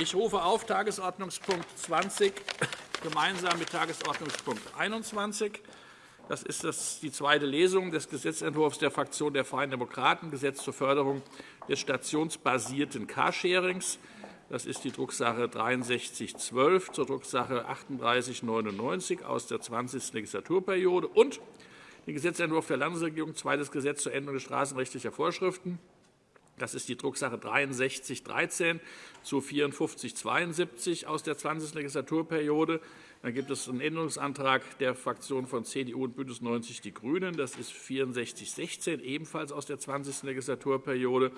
Ich rufe auf Tagesordnungspunkt 20 gemeinsam mit Tagesordnungspunkt 21. Das ist die zweite Lesung des Gesetzentwurfs der Fraktion der Freien Demokraten, Gesetz zur Förderung des stationsbasierten Carsharings. Das ist die Drucksache 6312 zur Drucksache 3899 aus der 20. Legislaturperiode und den Gesetzentwurf der Landesregierung, zweites Gesetz zur Änderung straßenrechtlicher Vorschriften. Das ist die Drucksache 6313 zu 5472 aus der 20. Legislaturperiode. Dann gibt es einen Änderungsantrag der Fraktionen von CDU und BÜNDNIS 90 die GRÜNEN. Das ist 6416, ebenfalls aus der 20. Legislaturperiode.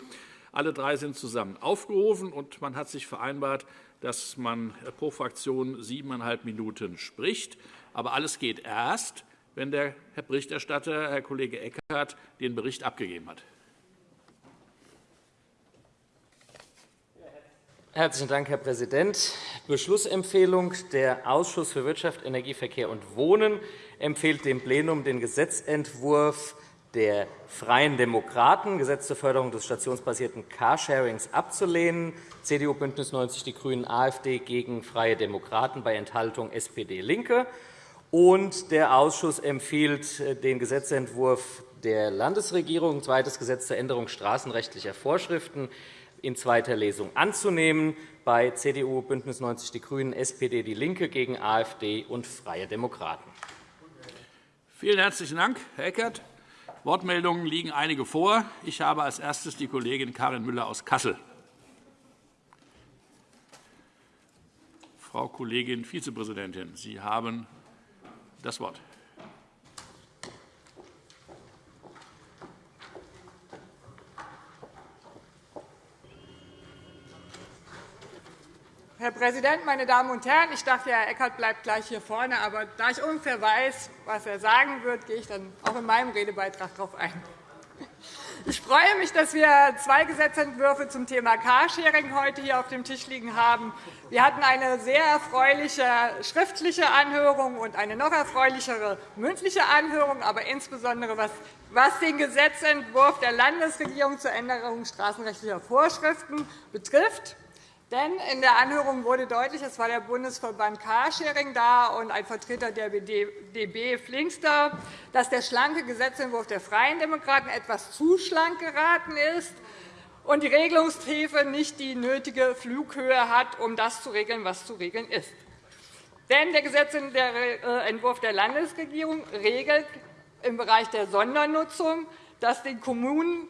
Alle drei sind zusammen aufgerufen, und man hat sich vereinbart, dass man pro Fraktion siebeneinhalb Minuten spricht. Aber alles geht erst, wenn der Herr Berichterstatter, Herr Kollege Eckert, den Bericht abgegeben hat. Herzlichen Dank, Herr Präsident. Beschlussempfehlung. Der Ausschuss für Wirtschaft, Energie, Verkehr und Wohnen empfiehlt dem Plenum den Gesetzentwurf der Freien Demokraten, Gesetz zur Förderung des stationsbasierten Carsharings, abzulehnen. CDU, BÜNDNIS 90 die GRÜNEN, AfD gegen Freie Demokraten bei Enthaltung SPD, LINKE. Und der Ausschuss empfiehlt den Gesetzentwurf der Landesregierung, zweites Gesetz zur Änderung straßenrechtlicher Vorschriften, in zweiter Lesung anzunehmen, bei CDU, BÜNDNIS 90 die GRÜNEN, SPD, DIE LINKE gegen AfD und Freie Demokraten. Vielen herzlichen Dank, Herr Eckert. Wortmeldungen liegen einige vor. Ich habe als erstes die Kollegin Karin Müller aus Kassel. Frau Kollegin Vizepräsidentin, Sie haben das Wort. Herr Präsident, meine Damen und Herren! Ich dachte, Herr Eckert bleibt gleich hier vorne. Aber da ich ungefähr weiß, was er sagen wird, gehe ich dann auch in meinem Redebeitrag darauf ein. Ich freue mich, dass wir zwei Gesetzentwürfe zum Thema Carsharing heute hier auf dem Tisch liegen haben. Wir hatten eine sehr erfreuliche schriftliche Anhörung und eine noch erfreulichere mündliche Anhörung, aber insbesondere was den Gesetzentwurf der Landesregierung zur Änderung straßenrechtlicher Vorschriften betrifft. Denn in der Anhörung wurde deutlich, es war der Bundesverband Carsharing da und ein Vertreter der DB Flinkster, dass der schlanke Gesetzentwurf der Freien Demokraten etwas zu schlank geraten ist und die Regelungstiefe nicht die nötige Flughöhe hat, um das zu regeln, was zu regeln ist. Denn der Gesetzentwurf der Landesregierung regelt im Bereich der Sondernutzung, dass den Kommunen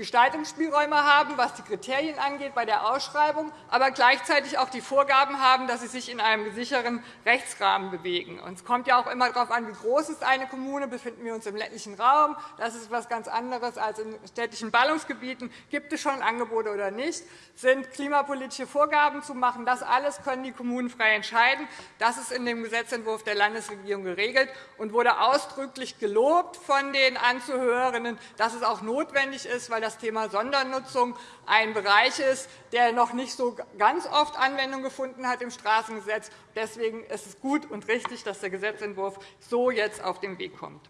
Gestaltungsspielräume haben, was die Kriterien angeht bei der Ausschreibung, aber gleichzeitig auch die Vorgaben haben, dass sie sich in einem sicheren Rechtsrahmen bewegen. Es kommt ja auch immer darauf an, wie groß ist eine Kommune. Befinden wir uns im ländlichen Raum? Das ist etwas ganz anderes als in städtischen Ballungsgebieten. Gibt es schon Angebote oder nicht? Sind klimapolitische Vorgaben zu machen? Das alles können die Kommunen frei entscheiden. Das ist in dem Gesetzentwurf der Landesregierung geregelt und wurde ausdrücklich gelobt von den Anzuhörenden, dass es auch notwendig ist, weil das Thema Sondernutzung ein Bereich ist, der noch nicht so ganz oft Anwendung gefunden hat im Straßengesetz. Deswegen ist es gut und richtig, dass der Gesetzentwurf so jetzt auf den Weg kommt.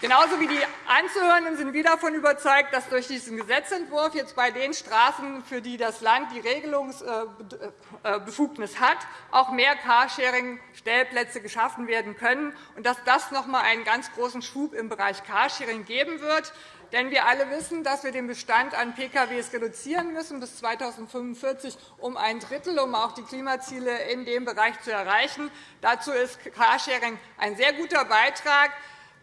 Genauso wie die Anzuhörenden sind wir davon überzeugt, dass durch diesen Gesetzentwurf jetzt bei den Straßen, für die das Land die Regelungsbefugnis hat, auch mehr Carsharing-Stellplätze geschaffen werden können und dass das noch einmal einen ganz großen Schub im Bereich Carsharing geben wird. Denn wir alle wissen, dass wir den Bestand an Pkw reduzieren müssen bis 2045 um ein Drittel, um auch die Klimaziele in dem Bereich zu erreichen. Dazu ist Carsharing ein sehr guter Beitrag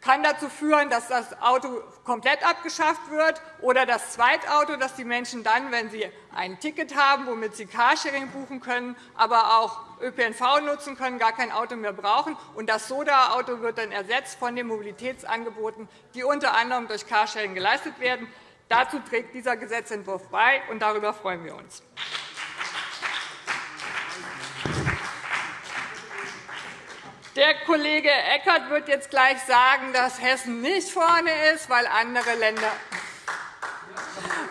kann dazu führen, dass das Auto komplett abgeschafft wird oder das Zweitauto, dass die Menschen dann, wenn sie ein Ticket haben, womit sie Carsharing buchen können, aber auch ÖPNV nutzen können, gar kein Auto mehr brauchen. Und das Soda-Auto wird dann ersetzt von den Mobilitätsangeboten, die unter anderem durch Carsharing geleistet werden. Dazu trägt dieser Gesetzentwurf bei, und darüber freuen wir uns. Der Kollege Eckert wird jetzt gleich sagen, dass Hessen nicht vorne ist, weil andere Länder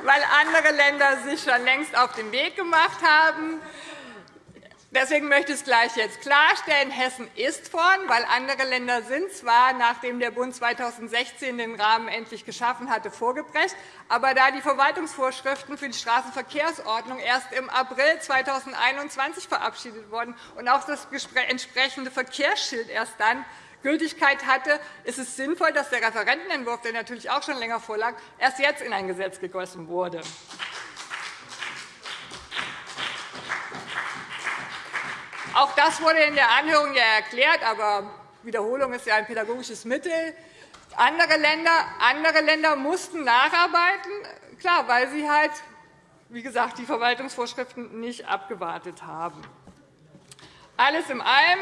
weil andere Länder sich schon längst auf den Weg gemacht haben. Deswegen möchte ich es gleich jetzt klarstellen. Hessen ist vorn, weil andere Länder sind zwar, nachdem der Bund 2016 den Rahmen endlich geschaffen hatte, vorgeprescht, aber da die Verwaltungsvorschriften für die Straßenverkehrsordnung erst im April 2021 verabschiedet wurden und auch das entsprechende Verkehrsschild erst dann Gültigkeit hatte, ist es sinnvoll, dass der Referentenentwurf, der natürlich auch schon länger vorlag, erst jetzt in ein Gesetz gegossen wurde. Auch das wurde in der Anhörung ja erklärt, aber Wiederholung ist ja ein pädagogisches Mittel. Andere Länder, andere Länder mussten nacharbeiten, klar, weil sie halt, wie gesagt, die Verwaltungsvorschriften nicht abgewartet haben. Alles in allem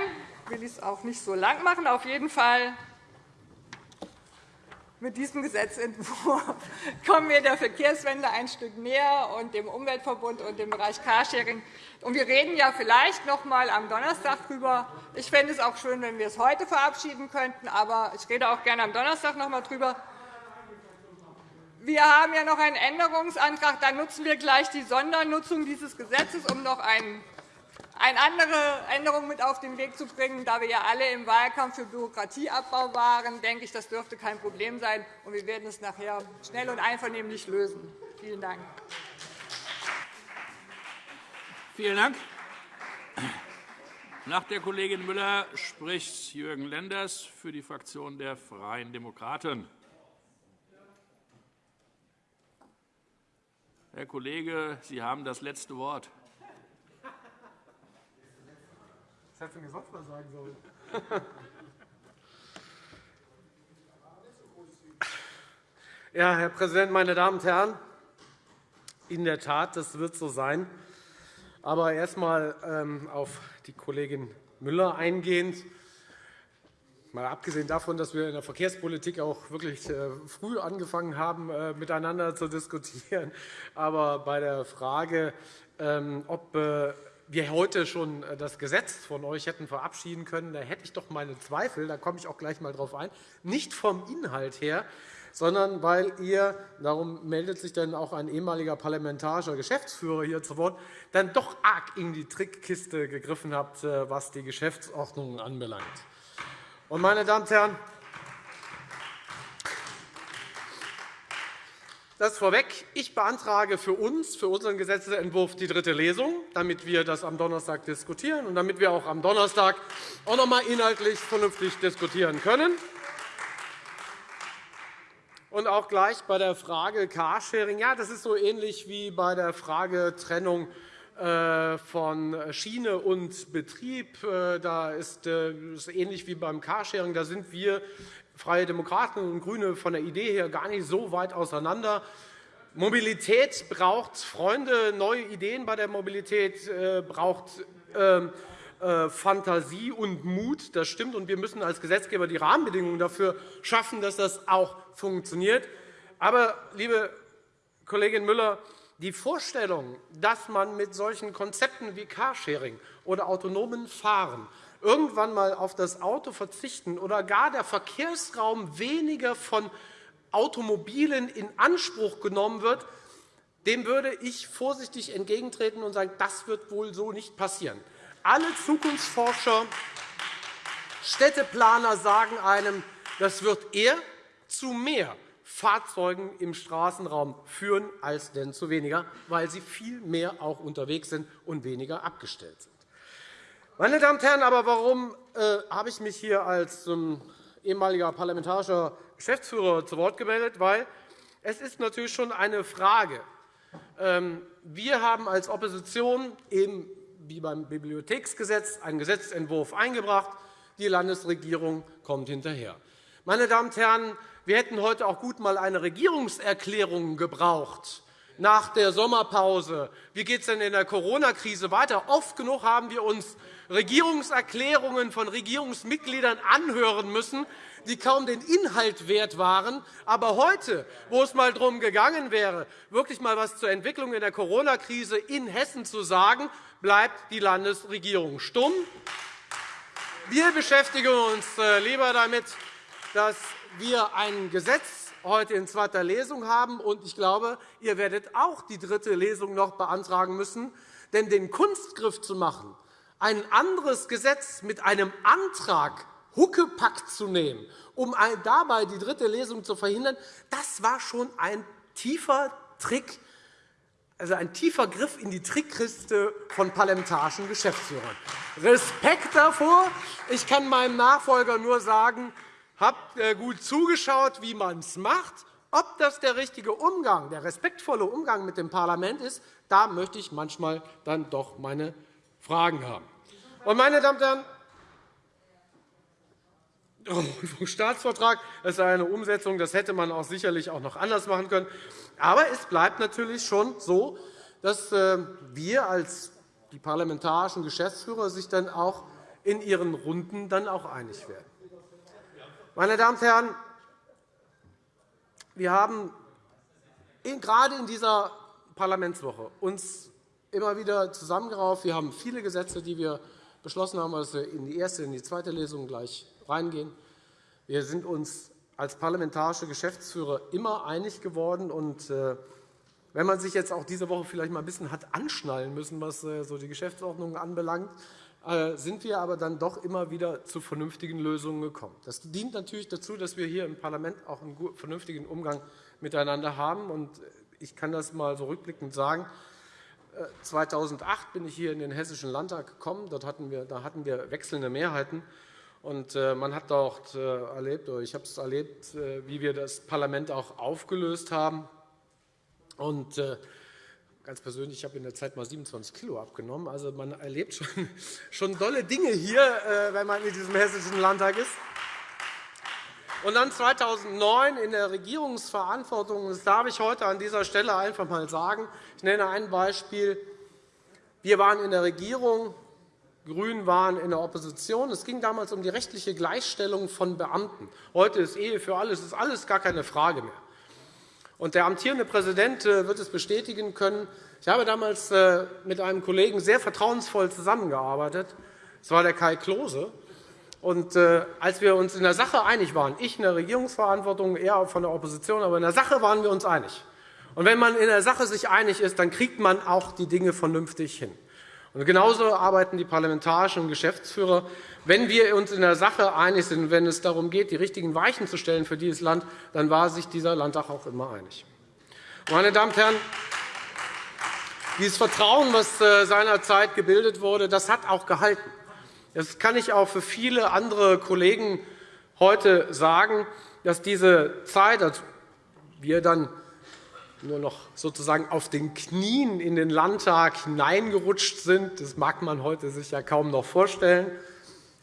will ich es auch nicht so lang machen. Auf jeden Fall mit diesem Gesetzentwurf kommen wir der Verkehrswende ein Stück näher und dem Umweltverbund und dem Bereich Carsharing. Und wir reden ja vielleicht noch einmal am Donnerstag darüber. Ich fände es auch schön, wenn wir es heute verabschieden könnten, aber ich rede auch gerne am Donnerstag noch einmal darüber. Wir haben ja noch einen Änderungsantrag. Da nutzen wir gleich die Sondernutzung dieses Gesetzes, um noch einen eine andere Änderung mit auf den Weg zu bringen. Da wir ja alle im Wahlkampf für Bürokratieabbau waren, denke ich, das dürfte kein Problem sein. und Wir werden es nachher schnell und einvernehmlich lösen. Vielen Dank. Vielen Dank. Nach der Kollegin Müller spricht Jürgen Lenders für die Fraktion der Freien Demokraten. Herr Kollege, Sie haben das letzte Wort. Das hätte mir sonst mal sagen sollen. Ja, Herr Präsident, meine Damen und Herren! In der Tat, das wird so sein. Aber erst einmal ähm, auf die Kollegin Müller eingehend. Mal abgesehen davon, dass wir in der Verkehrspolitik auch wirklich äh, früh angefangen haben, äh, miteinander zu diskutieren. Aber bei der Frage, ähm, ob äh, wir heute schon äh, das Gesetz von euch hätten verabschieden können, da hätte ich doch meine Zweifel, da komme ich auch gleich einmal darauf ein, nicht vom Inhalt her, sondern weil ihr, darum meldet sich dann auch ein ehemaliger parlamentarischer Geschäftsführer hier zu Wort, dann doch arg in die Trickkiste gegriffen habt, äh, was die Geschäftsordnung anbelangt. Meine Damen und Herren, Das vorweg. Ich beantrage für uns, für unseren Gesetzentwurf, die dritte Lesung, damit wir das am Donnerstag diskutieren und damit wir auch am Donnerstag auch noch einmal inhaltlich vernünftig diskutieren können. Und auch gleich bei der Frage Carsharing. Ja, das ist so ähnlich wie bei der Frage Trennung äh, von Schiene und Betrieb. Äh, da ist es ähnlich wie beim Carsharing. Da sind wir Freie Demokraten und GRÜNE von der Idee her gar nicht so weit auseinander. Mobilität braucht Freunde, neue Ideen bei der Mobilität äh, braucht ähm, äh, Fantasie und Mut. Das stimmt, und wir müssen als Gesetzgeber die Rahmenbedingungen dafür schaffen, dass das auch funktioniert. Aber, liebe Kollegin Müller, die Vorstellung, dass man mit solchen Konzepten wie Carsharing oder autonomen Fahren irgendwann einmal auf das Auto verzichten oder gar der Verkehrsraum weniger von Automobilen in Anspruch genommen wird, dem würde ich vorsichtig entgegentreten und sagen, das wird wohl so nicht passieren. Alle Zukunftsforscher, Städteplaner sagen einem, das wird eher zu mehr Fahrzeugen im Straßenraum führen als denn zu weniger, weil sie viel mehr auch unterwegs sind und weniger abgestellt sind. Meine Damen und Herren, aber warum äh, habe ich mich hier als ähm, ehemaliger parlamentarischer Geschäftsführer zu Wort gemeldet? Weil es ist natürlich schon eine Frage. Ähm, wir haben als Opposition eben wie beim Bibliotheksgesetz einen Gesetzentwurf eingebracht. Die Landesregierung kommt hinterher. Meine Damen und Herren, wir hätten heute auch gut einmal eine Regierungserklärung gebraucht nach der Sommerpause. Wie geht es denn in der Corona-Krise weiter? Oft genug haben wir uns Regierungserklärungen von Regierungsmitgliedern anhören müssen, die kaum den Inhalt wert waren. Aber heute, wo es einmal darum gegangen wäre, wirklich einmal etwas zur Entwicklung in der Corona-Krise in Hessen zu sagen, bleibt die Landesregierung stumm. Wir beschäftigen uns äh, lieber damit, dass wir ein Gesetz heute in zweiter Lesung haben. Ich glaube, ihr werdet auch die dritte Lesung noch beantragen müssen. Denn den Kunstgriff zu machen, ein anderes Gesetz mit einem Antrag Huckepack zu nehmen, um dabei die dritte Lesung zu verhindern, das war schon ein tiefer Trick, also ein tiefer Griff in die Trickkiste von parlamentarischen Geschäftsführern. Respekt davor. Ich kann meinem Nachfolger nur sagen, habt äh, gut zugeschaut, wie man es macht. Ob das der richtige Umgang, der respektvolle Umgang mit dem Parlament ist, da möchte ich manchmal dann doch meine Fragen haben. Und, meine Damen und Herren, Rundfunkstaatsvertrag ist eine Umsetzung, das hätte man auch sicherlich auch noch anders machen können. Aber es bleibt natürlich schon so, dass äh, wir als die parlamentarischen Geschäftsführer sich dann auch in ihren Runden dann auch einig werden. Meine Damen und Herren, wir haben gerade in dieser Parlamentswoche uns immer wieder zusammengerauft. Wir haben viele Gesetze, die wir beschlossen haben, dass wir in die erste und die zweite Lesung gleich reingehen. Wir sind uns als parlamentarische Geschäftsführer immer einig geworden. Und, äh, wenn man sich jetzt auch diese Woche vielleicht mal ein bisschen hat anschnallen müssen, was äh, so die Geschäftsordnung anbelangt, sind wir aber dann doch immer wieder zu vernünftigen Lösungen gekommen. Das dient natürlich dazu, dass wir hier im Parlament auch einen vernünftigen Umgang miteinander haben. Und ich kann das einmal so rückblickend sagen. 2008 bin ich hier in den Hessischen Landtag gekommen. Dort hatten wir, da hatten wir wechselnde Mehrheiten. Und äh, man hat dort äh, erlebt, oder ich habe es erlebt, äh, wie wir das Parlament auch aufgelöst haben. Und ganz persönlich, ich habe in der Zeit mal 27 Kilo abgenommen. Also man erlebt schon, schon dolle Dinge hier, wenn man in diesem hessischen Landtag ist. Und dann 2009 in der Regierungsverantwortung, das darf ich heute an dieser Stelle einfach einmal sagen. Ich nenne ein Beispiel. Wir waren in der Regierung, Grünen waren in der Opposition. Es ging damals um die rechtliche Gleichstellung von Beamten. Heute ist Ehe für alles, ist alles gar keine Frage mehr. Und der amtierende Präsident äh, wird es bestätigen können. Ich habe damals äh, mit einem Kollegen sehr vertrauensvoll zusammengearbeitet. Das war der Kai Klose. Und äh, als wir uns in der Sache einig waren, ich in der Regierungsverantwortung, er von der Opposition, aber in der Sache waren wir uns einig. Und wenn man in der Sache sich einig ist, dann kriegt man auch die Dinge vernünftig hin. Und genauso arbeiten die parlamentarischen Geschäftsführer. Wenn wir uns in der Sache einig sind, wenn es darum geht, die richtigen Weichen zu stellen für dieses Land, dann war sich dieser Landtag auch immer einig. Meine Damen und Herren, dieses Vertrauen, das äh, seinerzeit gebildet wurde, das hat auch gehalten. Das kann ich auch für viele andere Kollegen heute sagen, dass diese Zeit, als wir dann nur noch sozusagen auf den Knien in den Landtag hineingerutscht sind. Das mag man heute sich ja kaum noch vorstellen.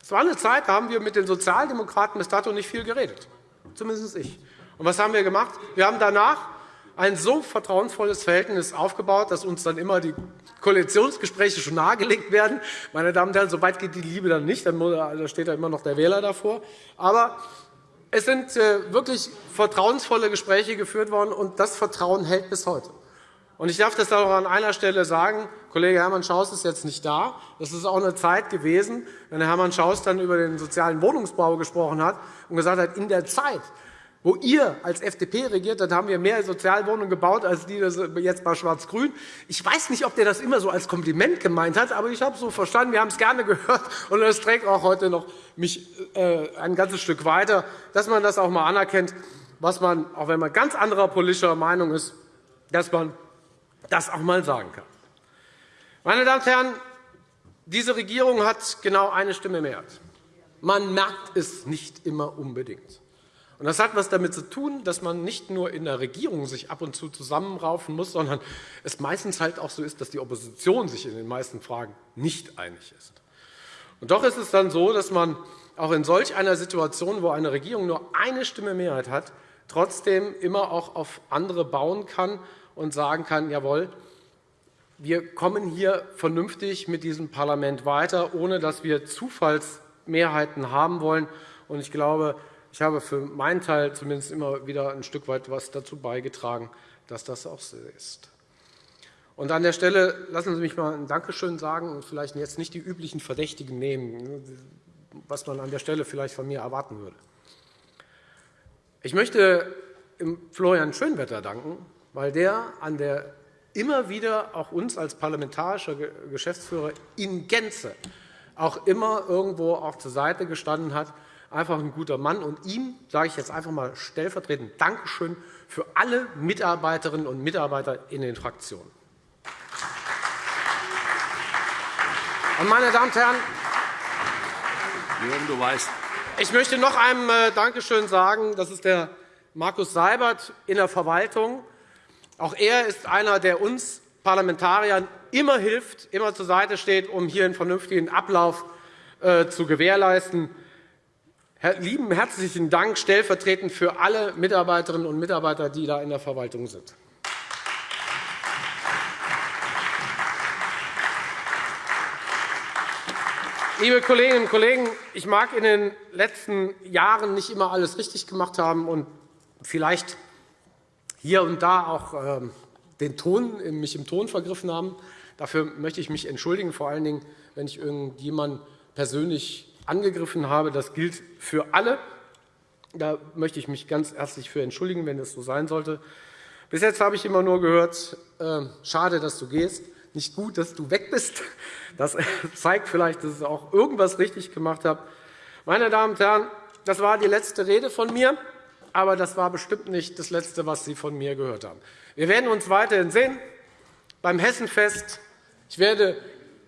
Es war eine Zeit, da haben wir mit den Sozialdemokraten bis dato nicht viel geredet, zumindest ich. Und was haben wir gemacht? Wir haben danach ein so vertrauensvolles Verhältnis aufgebaut, dass uns dann immer die Koalitionsgespräche schon nahegelegt werden. Meine Damen und Herren, so weit geht die Liebe dann nicht, da steht da immer noch der Wähler davor. Aber es sind äh, wirklich vertrauensvolle Gespräche geführt worden, und das Vertrauen hält bis heute. Ich darf das auch an einer Stelle sagen. Kollege Hermann Schaus ist jetzt nicht da. Das ist auch eine Zeit gewesen, wenn Hermann Schaus dann über den sozialen Wohnungsbau gesprochen hat und gesagt hat, in der Zeit, wo ihr als FDP regiert habt, haben wir mehr Sozialwohnungen gebaut als die jetzt bei Schwarz-Grün. Ich weiß nicht, ob der das immer so als Kompliment gemeint hat, aber ich habe es so verstanden. Wir haben es gerne gehört, und das trägt auch heute noch mich äh, ein ganzes Stück weiter, dass man das auch einmal anerkennt, was man, auch wenn man ganz anderer politischer Meinung ist, dass man das auch einmal sagen kann. Meine Damen und Herren, diese Regierung hat genau eine Stimme mehr. Man merkt es nicht immer unbedingt. Und das hat etwas damit zu tun, dass man nicht nur in der Regierung sich ab und zu zusammenraufen muss, sondern es meistens halt auch so ist, dass die Opposition sich in den meisten Fragen nicht einig ist. Und doch ist es dann so, dass man auch in solch einer Situation, wo eine Regierung nur eine Stimme Mehrheit hat, trotzdem immer auch auf andere bauen kann und sagen kann, jawohl, wir kommen hier vernünftig mit diesem Parlament weiter, ohne dass wir Zufallsmehrheiten haben wollen. Und ich glaube, ich habe für meinen Teil zumindest immer wieder ein Stück weit etwas dazu beigetragen, dass das auch so ist. Und an der Stelle lassen Sie mich einmal ein Dankeschön sagen und vielleicht jetzt nicht die üblichen Verdächtigen nehmen, was man an der Stelle vielleicht von mir erwarten würde. Ich möchte Florian Schönwetter danken, weil der an der immer wieder auch uns als parlamentarischer Geschäftsführer in Gänze auch immer irgendwo auch zur Seite gestanden hat. Einfach ein guter Mann. Und ihm sage ich jetzt einfach einmal stellvertretend Dankeschön für alle Mitarbeiterinnen und Mitarbeiter in den Fraktionen. Und, meine Damen und Herren, Jürgen, du weißt. Ich möchte noch einem äh, Dankeschön sagen. Das ist der Markus Seibert in der Verwaltung. Auch er ist einer, der uns Parlamentariern immer hilft, immer zur Seite steht, um hier einen vernünftigen Ablauf äh, zu gewährleisten. Lieben herzlichen Dank stellvertretend für alle Mitarbeiterinnen und Mitarbeiter, die da in der Verwaltung sind. Liebe Kolleginnen und Kollegen, ich mag in den letzten Jahren nicht immer alles richtig gemacht haben und vielleicht hier und da auch ähm, den Ton, mich im Ton vergriffen haben. Dafür möchte ich mich entschuldigen, vor allen Dingen, wenn ich irgendjemanden persönlich angegriffen habe. Das gilt für alle. Da möchte ich mich ganz herzlich für entschuldigen, wenn das so sein sollte. Bis jetzt habe ich immer nur gehört, äh, schade, dass du gehst nicht gut, dass du weg bist. Das zeigt vielleicht, dass ich auch irgendwas richtig gemacht habe. Meine Damen und Herren, das war die letzte Rede von mir, aber das war bestimmt nicht das Letzte, was Sie von mir gehört haben. Wir werden uns weiterhin sehen beim Hessenfest. Ich werde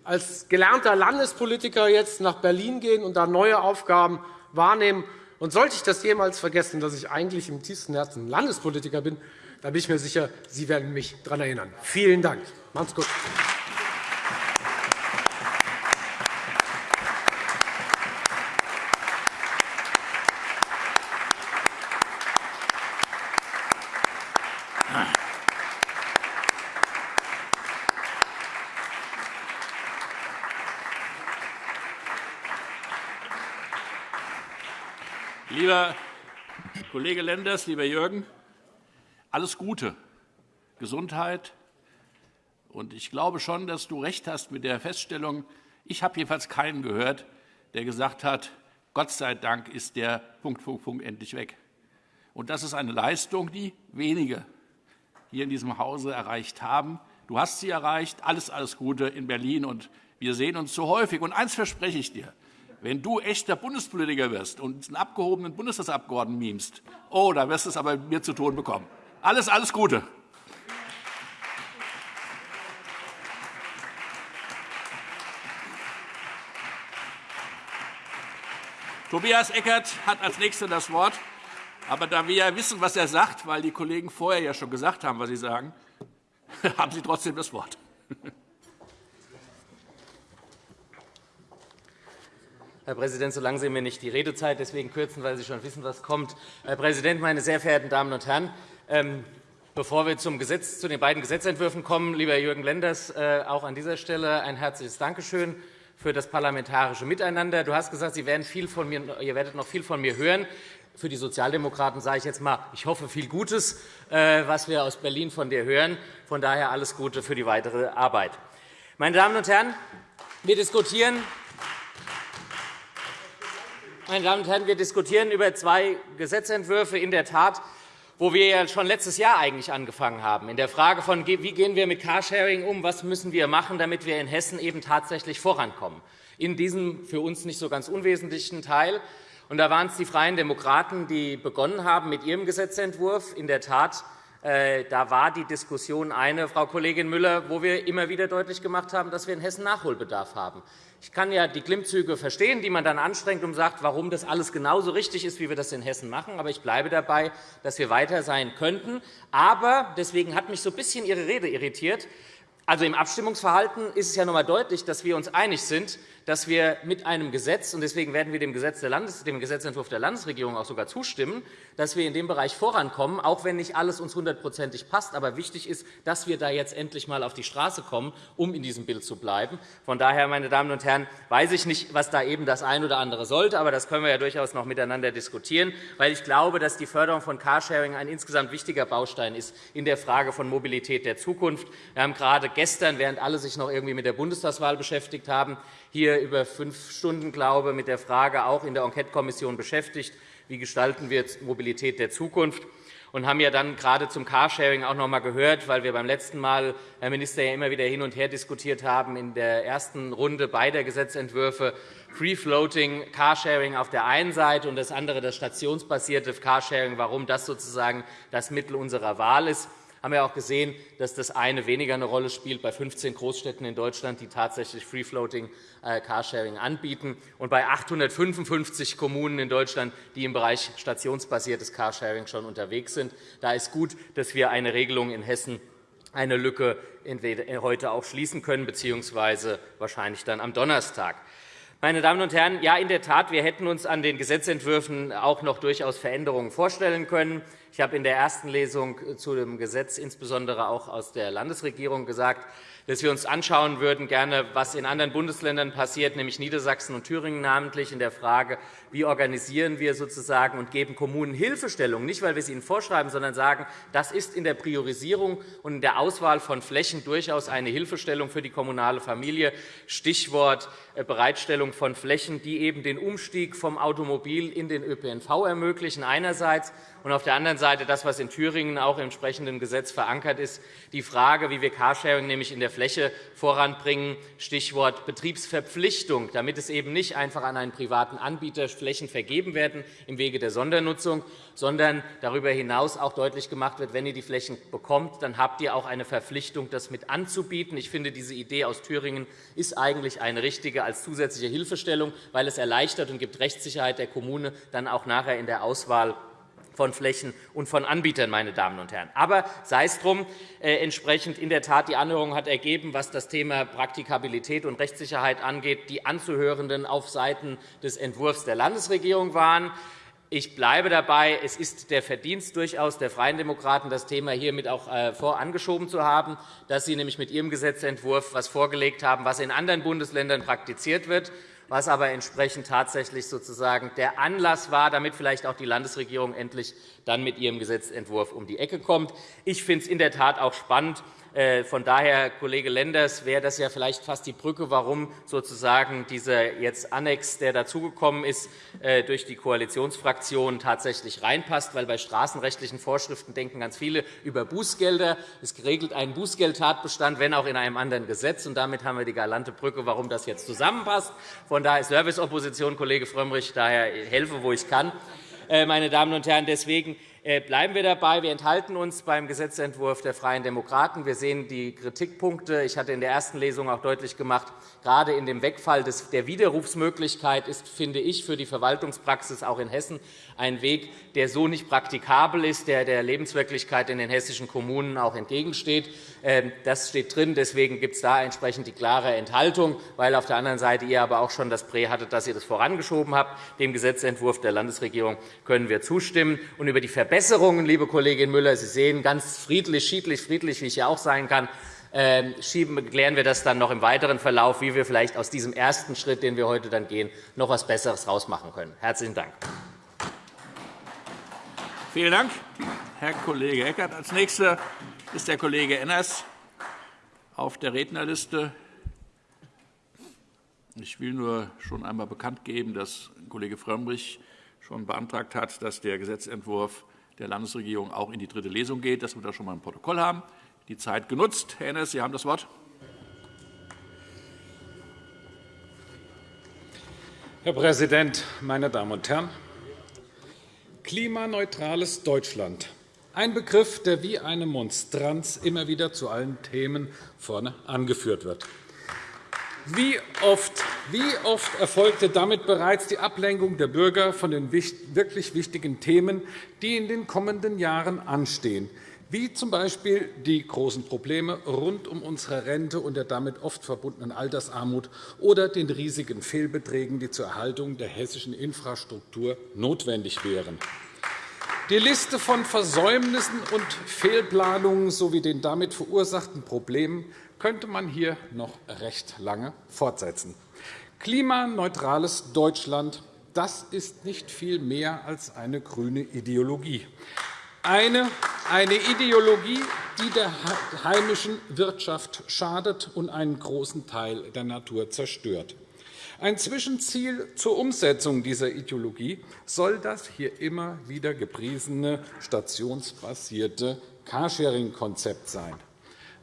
als gelernter Landespolitiker jetzt nach Berlin gehen und da neue Aufgaben wahrnehmen. Und sollte ich das jemals vergessen, dass ich eigentlich im tiefsten Herzen Landespolitiker bin, da bin ich mir sicher, Sie werden mich daran erinnern. Vielen Dank. Macht's gut. Lieber Kollege Lenders, lieber Jürgen, alles Gute, Gesundheit. Und ich glaube schon, dass du recht hast mit der Feststellung, ich habe jedenfalls keinen gehört, der gesagt hat, Gott sei Dank ist der Punkt, Punkt, Punkt endlich weg. Und das ist eine Leistung, die wenige hier in diesem Hause erreicht haben. Du hast sie erreicht. Alles, alles Gute in Berlin. Und wir sehen uns so häufig. Und eins verspreche ich dir. Wenn du echter Bundespolitiker wirst und einen abgehobenen Bundestagsabgeordneten mimst, oh, da wirst du es aber mit mir zu tun bekommen. Alles, alles Gute. Tobias Eckert hat als Nächster das Wort. Aber da wir ja wissen, was er sagt, weil die Kollegen vorher ja schon gesagt haben, was sie sagen, haben Sie trotzdem das Wort. Herr Präsident, solange Sie mir nicht die Redezeit deswegen kürzen, weil Sie schon wissen, was kommt. Herr Präsident, meine sehr verehrten Damen und Herren! Ähm, bevor wir zum Gesetz, zu den beiden Gesetzentwürfen kommen, lieber Jürgen Lenders, äh, auch an dieser Stelle ein herzliches Dankeschön für das parlamentarische Miteinander. Du hast gesagt, Sie werden viel von mir, ihr werdet noch viel von mir hören. Für die Sozialdemokraten sage ich jetzt einmal, ich hoffe viel Gutes, äh, was wir aus Berlin von dir hören. Von daher alles Gute für die weitere Arbeit. Meine Damen und Herren, wir diskutieren meine Damen und Herren, wir diskutieren über zwei Gesetzentwürfe in der Tat, wo wir ja schon letztes Jahr eigentlich angefangen haben, in der Frage von, wie gehen wir mit Carsharing um, was müssen wir machen, damit wir in Hessen eben tatsächlich vorankommen, in diesem für uns nicht so ganz unwesentlichen Teil. Und da waren es die Freien Demokraten, die begonnen haben mit ihrem Gesetzentwurf. In der Tat äh, da war die Diskussion eine, Frau Kollegin Müller, wo wir immer wieder deutlich gemacht haben, dass wir in Hessen Nachholbedarf haben. Ich kann ja die Klimmzüge verstehen, die man dann anstrengt und sagt, warum das alles genauso richtig ist, wie wir das in Hessen machen. Aber ich bleibe dabei, dass wir weiter sein könnten. Aber deswegen hat mich so ein bisschen Ihre Rede irritiert. Also Im Abstimmungsverhalten ist es ja noch einmal deutlich, dass wir uns einig sind, dass wir mit einem Gesetz, und deswegen werden wir dem, Gesetz der Landes-, dem Gesetzentwurf der Landesregierung auch sogar zustimmen, dass wir in dem Bereich vorankommen, auch wenn nicht alles uns hundertprozentig passt. Aber wichtig ist, dass wir da jetzt endlich einmal auf die Straße kommen, um in diesem Bild zu bleiben. Von daher, meine Damen und Herren, weiß ich nicht, was da eben das eine oder andere sollte, aber das können wir ja durchaus noch miteinander diskutieren, weil ich glaube, dass die Förderung von Carsharing ein insgesamt wichtiger Baustein ist in der Frage von Mobilität der Zukunft. Wir haben gerade gestern, während alle sich noch irgendwie mit der Bundestagswahl beschäftigt haben, hier über fünf Stunden, glaube ich, mit der Frage auch in der Enquetekommission beschäftigt, wie gestalten wir Mobilität der Zukunft. und haben ja dann gerade zum Carsharing auch noch einmal gehört, weil wir beim letzten Mal, Herr Minister, ja immer wieder hin und her diskutiert haben in der ersten Runde beider Gesetzentwürfe, Free-Floating Carsharing auf der einen Seite und das andere das stationsbasierte Carsharing, warum das sozusagen das Mittel unserer Wahl ist haben wir auch gesehen, dass das eine weniger eine Rolle spielt bei 15 Großstädten in Deutschland, die tatsächlich Free-Floating äh, Carsharing anbieten, und bei 855 Kommunen in Deutschland, die im Bereich stationsbasiertes Carsharing schon unterwegs sind. Da ist gut, dass wir eine Regelung in Hessen eine Lücke heute auch schließen können, bzw. wahrscheinlich dann am Donnerstag. Meine Damen und Herren, ja, in der Tat, wir hätten uns an den Gesetzentwürfen auch noch durchaus Veränderungen vorstellen können. Ich habe in der ersten Lesung zu dem Gesetz insbesondere auch aus der Landesregierung gesagt, dass wir uns anschauen würden, gerne, was in anderen Bundesländern passiert, nämlich Niedersachsen und Thüringen namentlich, in der Frage, wie organisieren wir sozusagen und geben Kommunen Hilfestellung, nicht weil wir sie ihnen vorschreiben, sondern sagen, das ist in der Priorisierung und in der Auswahl von Flächen durchaus eine Hilfestellung für die kommunale Familie. Stichwort äh, Bereitstellung von Flächen, die eben den Umstieg vom Automobil in den ÖPNV ermöglichen einerseits. Und auf der anderen Seite das, was in Thüringen auch im entsprechenden Gesetz verankert ist, die Frage, wie wir Carsharing nämlich in der Fläche voranbringen, Stichwort Betriebsverpflichtung, damit es eben nicht einfach an einen privaten Anbieter Flächen vergeben werden im Wege der Sondernutzung, sondern darüber hinaus auch deutlich gemacht wird, wenn ihr die Flächen bekommt, dann habt ihr auch eine Verpflichtung, das mit anzubieten. Ich finde, diese Idee aus Thüringen ist eigentlich eine richtige als zusätzliche Hilfestellung, weil es erleichtert und gibt Rechtssicherheit der Kommune dann auch nachher in der Auswahl von Flächen und von Anbietern, meine Damen und Herren. Aber sei es drum, äh, entsprechend in der Tat die Anhörung hat ergeben, was das Thema Praktikabilität und Rechtssicherheit angeht, die Anzuhörenden auf Seiten des Entwurfs der Landesregierung waren. Ich bleibe dabei, es ist der Verdienst durchaus der Freien Demokraten, das Thema hiermit auch äh, vorangeschoben zu haben, dass Sie nämlich mit Ihrem Gesetzentwurf etwas vorgelegt haben, was in anderen Bundesländern praktiziert wird was aber entsprechend tatsächlich sozusagen der Anlass war, damit vielleicht auch die Landesregierung endlich dann mit ihrem Gesetzentwurf um die Ecke kommt. Ich finde es in der Tat auch spannend, äh, von daher, Kollege Lenders, wäre das ja vielleicht fast die Brücke, warum sozusagen dieser jetzt Annex, der dazugekommen ist, äh, durch die Koalitionsfraktionen tatsächlich reinpasst. Weil bei straßenrechtlichen Vorschriften denken ganz viele über Bußgelder. Es regelt einen Bußgeldtatbestand, wenn auch in einem anderen Gesetz. Und damit haben wir die galante Brücke, warum das jetzt zusammenpasst. Von daher Serviceopposition, Kollege Frömmrich, daher helfe, wo ich kann. Äh, meine Damen und Herren, deswegen bleiben wir dabei. Wir enthalten uns beim Gesetzentwurf der Freien Demokraten. Wir sehen die Kritikpunkte. Ich hatte in der ersten Lesung auch deutlich gemacht, gerade in dem Wegfall der Widerrufsmöglichkeit ist, finde ich, für die Verwaltungspraxis auch in Hessen ein Weg, der so nicht praktikabel ist, der der Lebenswirklichkeit in den hessischen Kommunen auch entgegensteht. Ähm, das steht drin. Deswegen gibt es da entsprechend die klare Enthaltung, weil auf der anderen Seite ihr aber auch schon das Prä hattet, dass ihr das vorangeschoben habt. Dem Gesetzentwurf der Landesregierung können wir zustimmen. Und über die Verbesserungen, liebe Kollegin Müller, Sie sehen, ganz friedlich, schiedlich, friedlich, wie ich ja auch sein kann, ähm, schieben, klären wir das dann noch im weiteren Verlauf, wie wir vielleicht aus diesem ersten Schritt, den wir heute dann gehen, noch etwas Besseres herausmachen können. Herzlichen Dank. Vielen Dank, Herr Kollege Eckert. Als Nächster ist der Kollege Enners auf der Rednerliste. Ich will nur schon einmal bekannt geben, dass Kollege Frömmrich schon beantragt hat, dass der Gesetzentwurf der Landesregierung auch in die dritte Lesung geht, dass wir das schon einmal im Protokoll haben. Die Zeit genutzt. Herr Enners, Sie haben das Wort. Herr Präsident, meine Damen und Herren! Klimaneutrales Deutschland. Ein Begriff, der wie eine Monstranz immer wieder zu allen Themen vorne angeführt wird. Wie oft, wie oft erfolgte damit bereits die Ablenkung der Bürger von den wirklich wichtigen Themen, die in den kommenden Jahren anstehen, wie z.B. die großen Probleme rund um unsere Rente und der damit oft verbundenen Altersarmut oder den riesigen Fehlbeträgen, die zur Erhaltung der hessischen Infrastruktur notwendig wären. Die Liste von Versäumnissen und Fehlplanungen sowie den damit verursachten Problemen könnte man hier noch recht lange fortsetzen. Klimaneutrales Deutschland das ist nicht viel mehr als eine grüne Ideologie. Eine, eine Ideologie, die der heimischen Wirtschaft schadet und einen großen Teil der Natur zerstört. Ein Zwischenziel zur Umsetzung dieser Ideologie soll das hier immer wieder gepriesene stationsbasierte Carsharing-Konzept sein.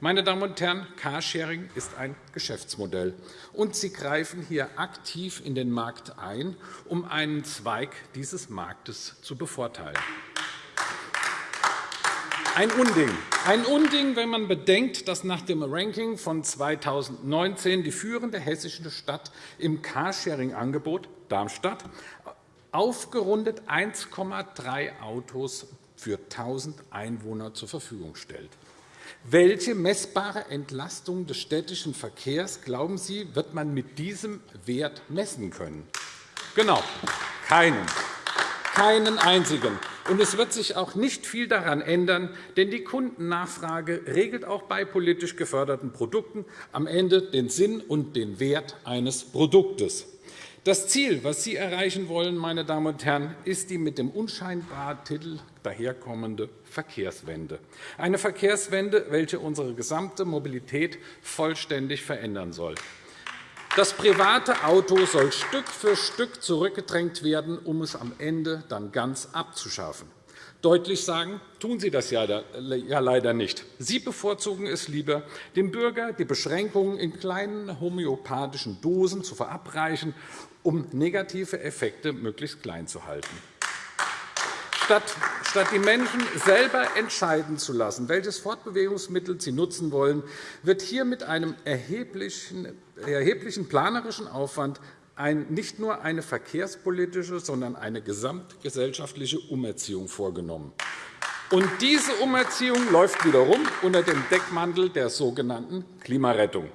Meine Damen und Herren, Carsharing ist ein Geschäftsmodell, und Sie greifen hier aktiv in den Markt ein, um einen Zweig dieses Marktes zu bevorteilen. Ein Unding. Ein Unding, wenn man bedenkt, dass nach dem Ranking von 2019 die führende hessische Stadt im Carsharing-Angebot, Darmstadt, aufgerundet 1,3 Autos für 1.000 Einwohner zur Verfügung stellt. Welche messbare Entlastung des städtischen Verkehrs, glauben Sie, wird man mit diesem Wert messen können? Genau, keinen. Keinen einzigen. Und es wird sich auch nicht viel daran ändern, denn die Kundennachfrage regelt auch bei politisch geförderten Produkten am Ende den Sinn und den Wert eines Produktes. Das Ziel, das Sie erreichen wollen, meine Damen und Herren, ist die mit dem unscheinbaren Titel daherkommende Verkehrswende. Eine Verkehrswende, welche unsere gesamte Mobilität vollständig verändern soll. Das private Auto soll Stück für Stück zurückgedrängt werden, um es am Ende dann ganz abzuschaffen. Deutlich sagen, tun Sie das ja leider nicht. Sie bevorzugen es lieber, dem Bürger die Beschränkungen in kleinen homöopathischen Dosen zu verabreichen um negative Effekte möglichst klein zu halten. Statt die Menschen selber entscheiden zu lassen, welches Fortbewegungsmittel sie nutzen wollen, wird hier mit einem erheblichen planerischen Aufwand nicht nur eine verkehrspolitische, sondern eine gesamtgesellschaftliche Umerziehung vorgenommen. Und diese Umerziehung läuft wiederum unter dem Deckmantel der sogenannten Klimarettung.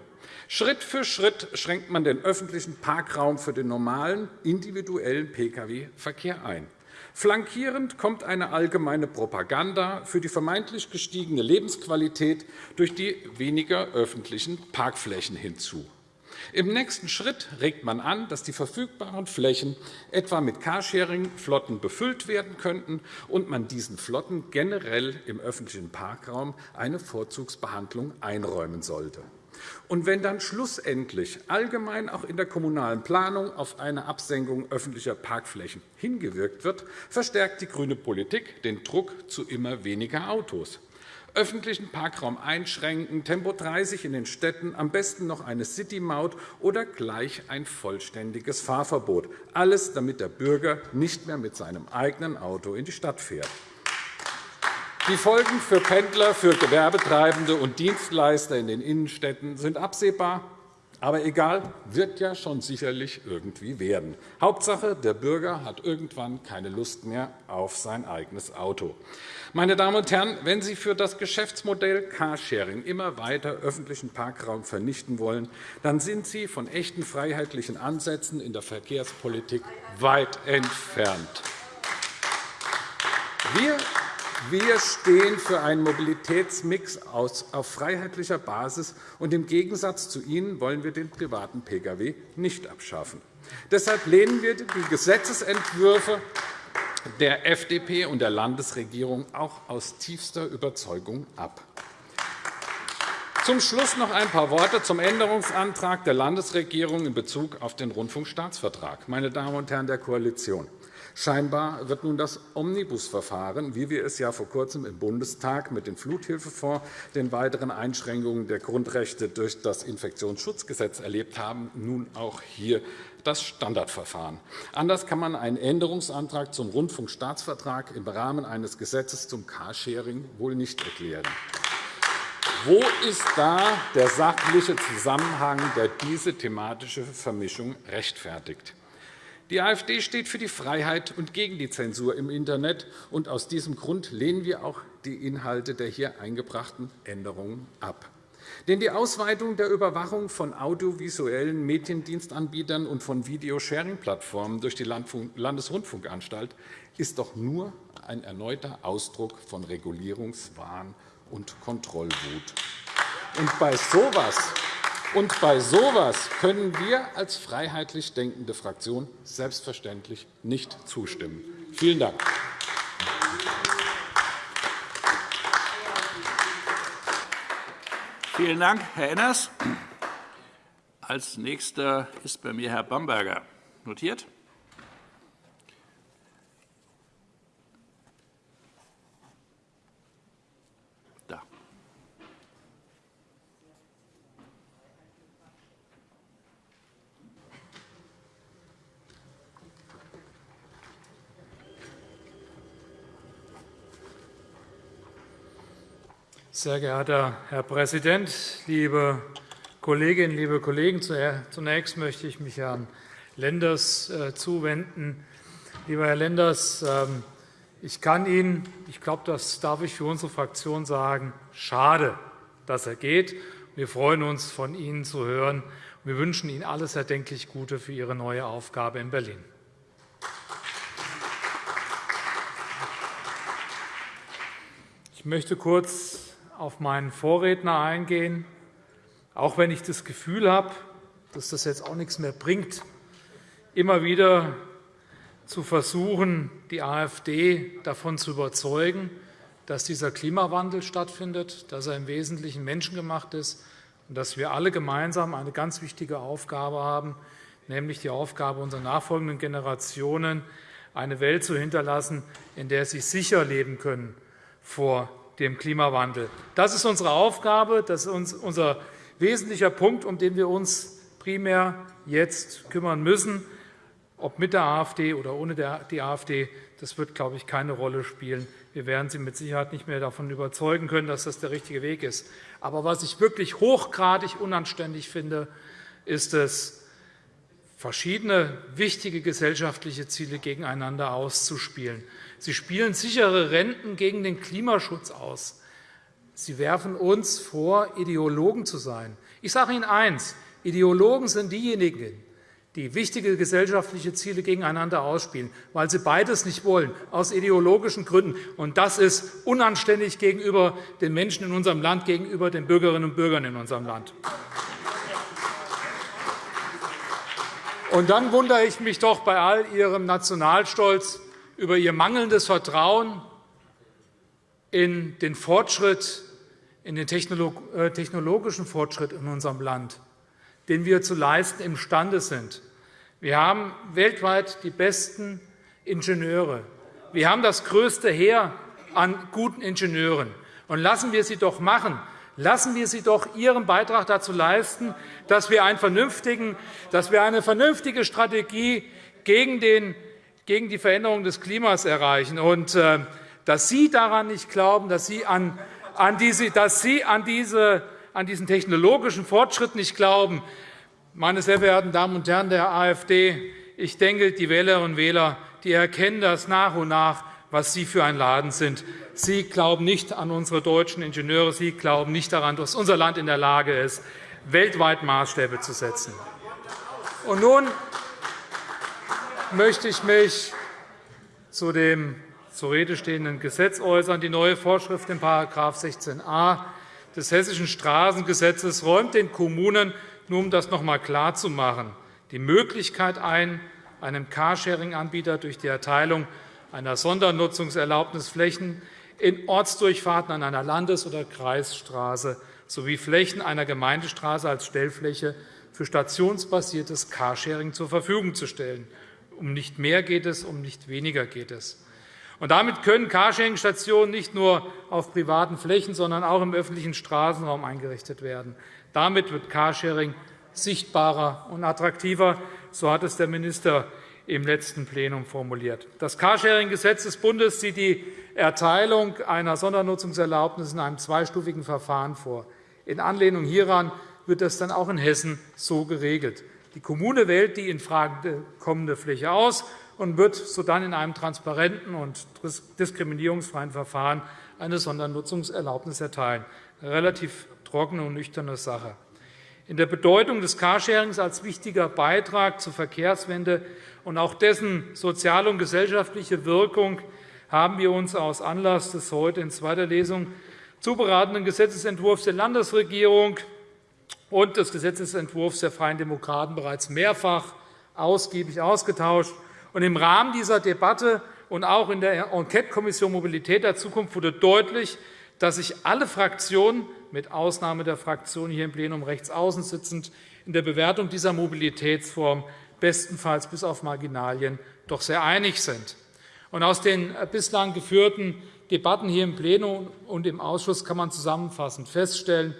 Schritt für Schritt schränkt man den öffentlichen Parkraum für den normalen, individuellen Pkw-Verkehr ein. Flankierend kommt eine allgemeine Propaganda für die vermeintlich gestiegene Lebensqualität durch die weniger öffentlichen Parkflächen hinzu. Im nächsten Schritt regt man an, dass die verfügbaren Flächen etwa mit Carsharing-Flotten befüllt werden könnten und man diesen Flotten generell im öffentlichen Parkraum eine Vorzugsbehandlung einräumen sollte. Und wenn dann schlussendlich allgemein auch in der kommunalen Planung auf eine Absenkung öffentlicher Parkflächen hingewirkt wird, verstärkt die grüne Politik den Druck zu immer weniger Autos. Öffentlichen Parkraum einschränken, Tempo 30 in den Städten, am besten noch eine City-Maut oder gleich ein vollständiges Fahrverbot. Alles, damit der Bürger nicht mehr mit seinem eigenen Auto in die Stadt fährt. Die Folgen für Pendler, für Gewerbetreibende und Dienstleister in den Innenstädten sind absehbar. Aber egal, wird ja schon sicherlich irgendwie werden. Hauptsache, der Bürger hat irgendwann keine Lust mehr auf sein eigenes Auto. Meine Damen und Herren, wenn Sie für das Geschäftsmodell Carsharing immer weiter öffentlichen Parkraum vernichten wollen, dann sind Sie von echten freiheitlichen Ansätzen in der Verkehrspolitik weit entfernt. Wir wir stehen für einen Mobilitätsmix auf freiheitlicher Basis, und im Gegensatz zu Ihnen wollen wir den privaten Pkw nicht abschaffen. Deshalb lehnen wir die Gesetzentwürfe der FDP und der Landesregierung auch aus tiefster Überzeugung ab. Zum Schluss noch ein paar Worte zum Änderungsantrag der Landesregierung in Bezug auf den Rundfunkstaatsvertrag. Meine Damen und Herren der Koalition, Scheinbar wird nun das Omnibusverfahren, wie wir es ja vor Kurzem im Bundestag mit dem Fluthilfefonds, den weiteren Einschränkungen der Grundrechte durch das Infektionsschutzgesetz erlebt haben, nun auch hier das Standardverfahren. Anders kann man einen Änderungsantrag zum Rundfunkstaatsvertrag im Rahmen eines Gesetzes zum Carsharing wohl nicht erklären. Wo ist da der sachliche Zusammenhang, der diese thematische Vermischung rechtfertigt? Die AfD steht für die Freiheit und gegen die Zensur im Internet. und Aus diesem Grund lehnen wir auch die Inhalte der hier eingebrachten Änderungen ab. Denn die Ausweitung der Überwachung von audiovisuellen Mediendienstanbietern und von Videosharing-Plattformen durch die Landesrundfunkanstalt ist doch nur ein erneuter Ausdruck von Regulierungswahn und Kontrollwut. Und bei sowas und bei so etwas können wir als freiheitlich denkende Fraktion selbstverständlich nicht zustimmen. Vielen Dank. Vielen Dank, Herr Enners. Als Nächster ist bei mir Herr Bamberger notiert. Sehr geehrter Herr Präsident, liebe Kolleginnen, liebe Kollegen! Zunächst möchte ich mich Herrn Lenders äh, zuwenden. Lieber Herr Lenders, ähm, ich kann Ihnen, ich glaube, das darf ich für unsere Fraktion sagen, schade, dass er geht. Wir freuen uns, von Ihnen zu hören. Wir wünschen Ihnen alles erdenklich Gute für Ihre neue Aufgabe in Berlin. Ich möchte kurz auf meinen Vorredner eingehen, auch wenn ich das Gefühl habe, dass das jetzt auch nichts mehr bringt, immer wieder zu versuchen, die AfD davon zu überzeugen, dass dieser Klimawandel stattfindet, dass er im Wesentlichen menschengemacht ist und dass wir alle gemeinsam eine ganz wichtige Aufgabe haben, nämlich die Aufgabe unserer nachfolgenden Generationen, eine Welt zu hinterlassen, in der sie sicher leben können vor dem Klimawandel. Das ist unsere Aufgabe, das ist unser wesentlicher Punkt, um den wir uns primär jetzt kümmern müssen. Ob mit der AfD oder ohne die AfD, das wird, glaube ich, keine Rolle spielen. Wir werden Sie mit Sicherheit nicht mehr davon überzeugen können, dass das der richtige Weg ist. Aber was ich wirklich hochgradig unanständig finde, ist es, verschiedene wichtige gesellschaftliche Ziele gegeneinander auszuspielen. Sie spielen sichere Renten gegen den Klimaschutz aus. Sie werfen uns vor, Ideologen zu sein. Ich sage Ihnen eines. Ideologen sind diejenigen, die wichtige gesellschaftliche Ziele gegeneinander ausspielen, weil sie beides nicht wollen, aus ideologischen Gründen. Und das ist unanständig gegenüber den Menschen in unserem Land, gegenüber den Bürgerinnen und Bürgern in unserem Land. Und dann wundere ich mich doch bei all Ihrem Nationalstolz, über ihr mangelndes Vertrauen in den Fortschritt, in den äh, technologischen Fortschritt in unserem Land, den wir zu leisten imstande sind. Wir haben weltweit die besten Ingenieure. Wir haben das größte Heer an guten Ingenieuren. Und lassen wir sie doch machen. Lassen wir sie doch ihren Beitrag dazu leisten, dass wir, einen vernünftigen, dass wir eine vernünftige Strategie gegen den gegen die Veränderung des Klimas erreichen. Und äh, dass Sie daran nicht glauben, dass Sie an, an, diese, dass Sie an, diese, an diesen technologischen Fortschritt nicht glauben, meine sehr verehrten Damen und Herren der AfD, ich denke, die Wählerinnen und Wähler die erkennen das nach und nach, was Sie für ein Laden sind. Sie glauben nicht an unsere deutschen Ingenieure. Sie glauben nicht daran, dass unser Land in der Lage ist, weltweit Maßstäbe zu setzen. Und nun möchte ich mich zu dem zur Rede stehenden Gesetz äußern. Die neue Vorschrift in § 16a des Hessischen Straßengesetzes räumt den Kommunen, nur um das noch einmal klarzumachen, die Möglichkeit ein, einem Carsharing-Anbieter durch die Erteilung einer Sondernutzungserlaubnis Flächen in Ortsdurchfahrten an einer Landes- oder Kreisstraße sowie Flächen einer Gemeindestraße als Stellfläche für stationsbasiertes Carsharing zur Verfügung zu stellen. Um nicht mehr geht es, um nicht weniger geht es. Und damit können Carsharing-Stationen nicht nur auf privaten Flächen, sondern auch im öffentlichen Straßenraum eingerichtet werden. Damit wird Carsharing sichtbarer und attraktiver. So hat es der Minister im letzten Plenum formuliert. Das Carsharing-Gesetz des Bundes sieht die Erteilung einer Sondernutzungserlaubnis in einem zweistufigen Verfahren vor. In Anlehnung hieran wird das dann auch in Hessen so geregelt. Die Kommune wählt die in Frage kommende Fläche aus und wird sodann in einem transparenten und diskriminierungsfreien Verfahren eine Sondernutzungserlaubnis erteilen. Eine relativ trockene und nüchterne Sache. In der Bedeutung des Carsharings als wichtiger Beitrag zur Verkehrswende und auch dessen soziale und gesellschaftliche Wirkung haben wir uns aus Anlass des heute in zweiter Lesung zu beratenden Gesetzentwurfs der Landesregierung und des Gesetzentwurfs der Freien Demokraten bereits mehrfach ausgiebig ausgetauscht. Im Rahmen dieser Debatte und auch in der Enquetekommission Mobilität der Zukunft wurde deutlich, dass sich alle Fraktionen, mit Ausnahme der Fraktion hier im Plenum rechts außen sitzend, in der Bewertung dieser Mobilitätsform bestenfalls bis auf Marginalien doch sehr einig sind. aus den bislang geführten Debatten hier im Plenum und im Ausschuss kann man zusammenfassend feststellen,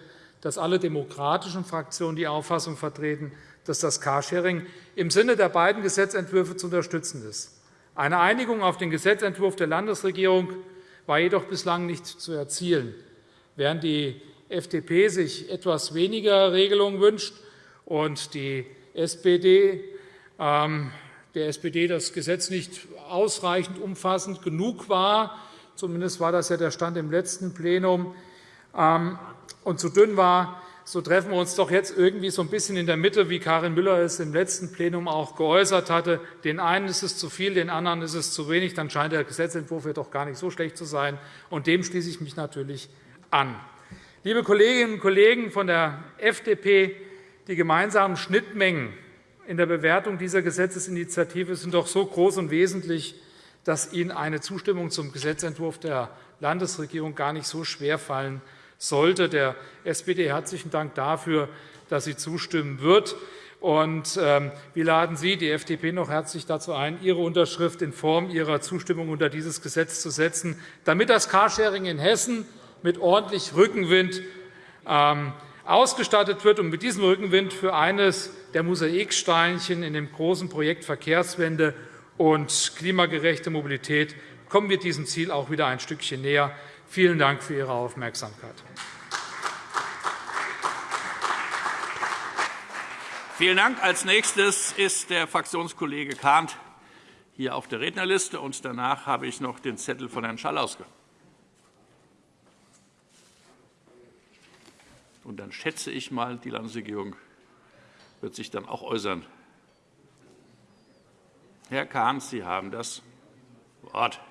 dass alle demokratischen Fraktionen die Auffassung vertreten, dass das Carsharing im Sinne der beiden Gesetzentwürfe zu unterstützen ist. Eine Einigung auf den Gesetzentwurf der Landesregierung war jedoch bislang nicht zu erzielen. Während die FDP sich etwas weniger Regelungen wünscht und die SPD, ähm, der SPD das Gesetz nicht ausreichend umfassend genug war, zumindest war das ja der Stand im letzten Plenum, ähm, und zu dünn war, so treffen wir uns doch jetzt irgendwie so ein bisschen in der Mitte, wie Karin Müller es im letzten Plenum auch geäußert hatte. Den einen ist es zu viel, den anderen ist es zu wenig. Dann scheint der Gesetzentwurf ja doch gar nicht so schlecht zu sein. Und dem schließe ich mich natürlich an. Liebe Kolleginnen und Kollegen von der FDP, die gemeinsamen Schnittmengen in der Bewertung dieser Gesetzesinitiative sind doch so groß und wesentlich, dass Ihnen eine Zustimmung zum Gesetzentwurf der Landesregierung gar nicht so schwer fallen sollte. Der SPD herzlichen Dank dafür, dass sie zustimmen wird. Und ähm, wir laden Sie, die FDP, noch herzlich dazu ein, Ihre Unterschrift in Form Ihrer Zustimmung unter dieses Gesetz zu setzen, damit das Carsharing in Hessen mit ordentlich Rückenwind ähm, ausgestattet wird und mit diesem Rückenwind für eines der Mosaiksteinchen in dem großen Projekt Verkehrswende und klimagerechte Mobilität kommen wir diesem Ziel auch wieder ein Stückchen näher. Vielen Dank für Ihre Aufmerksamkeit. Vielen Dank. Als nächstes ist der Fraktionskollege Kahnt hier auf der Rednerliste. Und danach habe ich noch den Zettel von Herrn Schallauske. Und dann schätze ich mal, die Landesregierung wird sich dann auch äußern. Herr Kahn, Sie haben das Wort.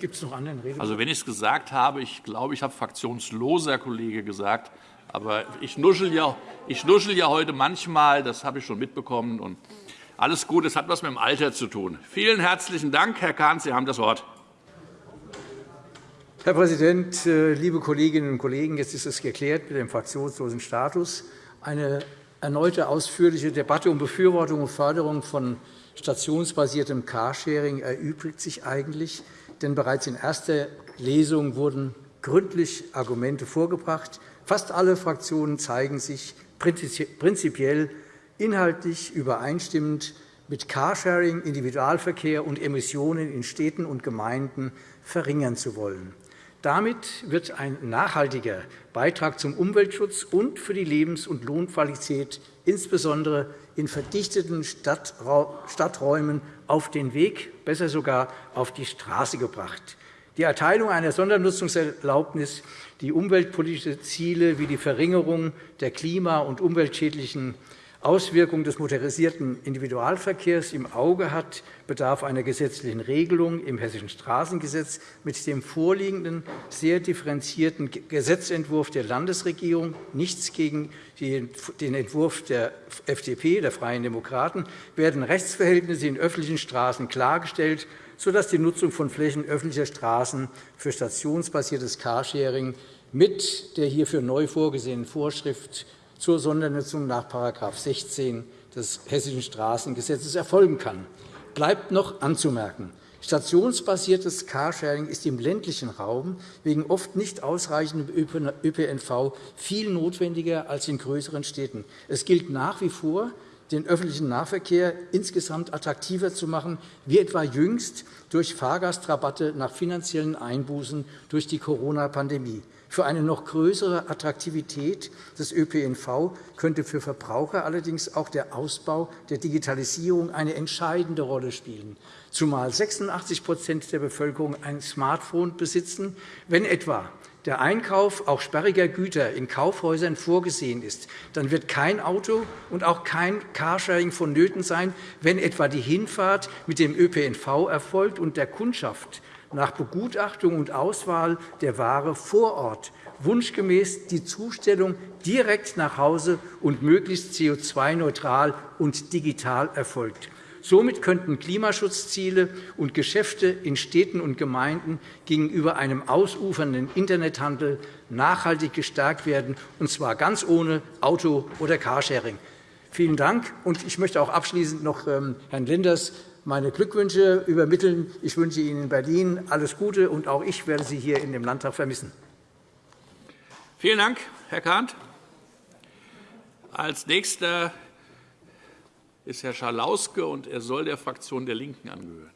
Gibt es noch anderen Redner? Also, wenn ich es gesagt habe, ich glaube, ich habe fraktionsloser Kollege gesagt. Aber ich nuschel, ja, ich nuschel ja heute manchmal, das habe ich schon mitbekommen. Und alles gut, es hat etwas mit dem Alter zu tun. Vielen herzlichen Dank, Herr Kahn, Sie haben das Wort. Herr Präsident, äh, liebe Kolleginnen und Kollegen! Jetzt ist es geklärt mit dem fraktionslosen Status. Eine erneute ausführliche Debatte um Befürwortung und Förderung von stationsbasiertem Carsharing erübrigt sich eigentlich denn bereits in erster Lesung wurden gründlich Argumente vorgebracht. Fast alle Fraktionen zeigen sich prinzipiell inhaltlich übereinstimmend mit Carsharing Individualverkehr und Emissionen in Städten und Gemeinden verringern zu wollen. Damit wird ein nachhaltiger Beitrag zum Umweltschutz und für die Lebens- und Lohnqualität insbesondere in verdichteten Stadträumen auf den Weg, besser sogar auf die Straße gebracht. Die Erteilung einer Sondernutzungserlaubnis, die umweltpolitische Ziele wie die Verringerung der klima- und umweltschädlichen Auswirkungen des motorisierten Individualverkehrs im Auge hat, bedarf einer gesetzlichen Regelung im Hessischen Straßengesetz. Mit dem vorliegenden, sehr differenzierten Gesetzentwurf der Landesregierung nichts gegen den Entwurf der FDP, der Freien Demokraten, werden Rechtsverhältnisse in öffentlichen Straßen klargestellt, sodass die Nutzung von Flächen öffentlicher Straßen für stationsbasiertes Carsharing mit der hierfür neu vorgesehenen Vorschrift zur Sondernutzung nach § 16 des Hessischen Straßengesetzes erfolgen kann. Bleibt noch anzumerken, Stationsbasiertes Carsharing ist im ländlichen Raum wegen oft nicht ausreichendem ÖPNV viel notwendiger als in größeren Städten. Es gilt nach wie vor, den öffentlichen Nahverkehr insgesamt attraktiver zu machen, wie etwa jüngst durch Fahrgastrabatte nach finanziellen Einbußen durch die Corona-Pandemie. Für eine noch größere Attraktivität des ÖPNV könnte für Verbraucher allerdings auch der Ausbau der Digitalisierung eine entscheidende Rolle spielen, zumal 86% der Bevölkerung ein Smartphone besitzen. Wenn etwa der Einkauf auch sperriger Güter in Kaufhäusern vorgesehen ist, dann wird kein Auto und auch kein Carsharing vonnöten sein, wenn etwa die Hinfahrt mit dem ÖPNV erfolgt und der Kundschaft nach Begutachtung und Auswahl der Ware vor Ort wunschgemäß die Zustellung direkt nach Hause und möglichst CO2-neutral und digital erfolgt. Somit könnten Klimaschutzziele und Geschäfte in Städten und Gemeinden gegenüber einem ausufernden Internethandel nachhaltig gestärkt werden, und zwar ganz ohne Auto- oder Carsharing. Vielen Dank. Ich möchte auch abschließend noch ähm, Herrn Lenders meine Glückwünsche übermitteln. Ich wünsche Ihnen in Berlin alles Gute, und auch ich werde Sie hier in dem Landtag vermissen. Vielen Dank, Herr Kahnt. Als Nächster ist Herr Schalauske, und er soll der Fraktion der LINKEN angehören.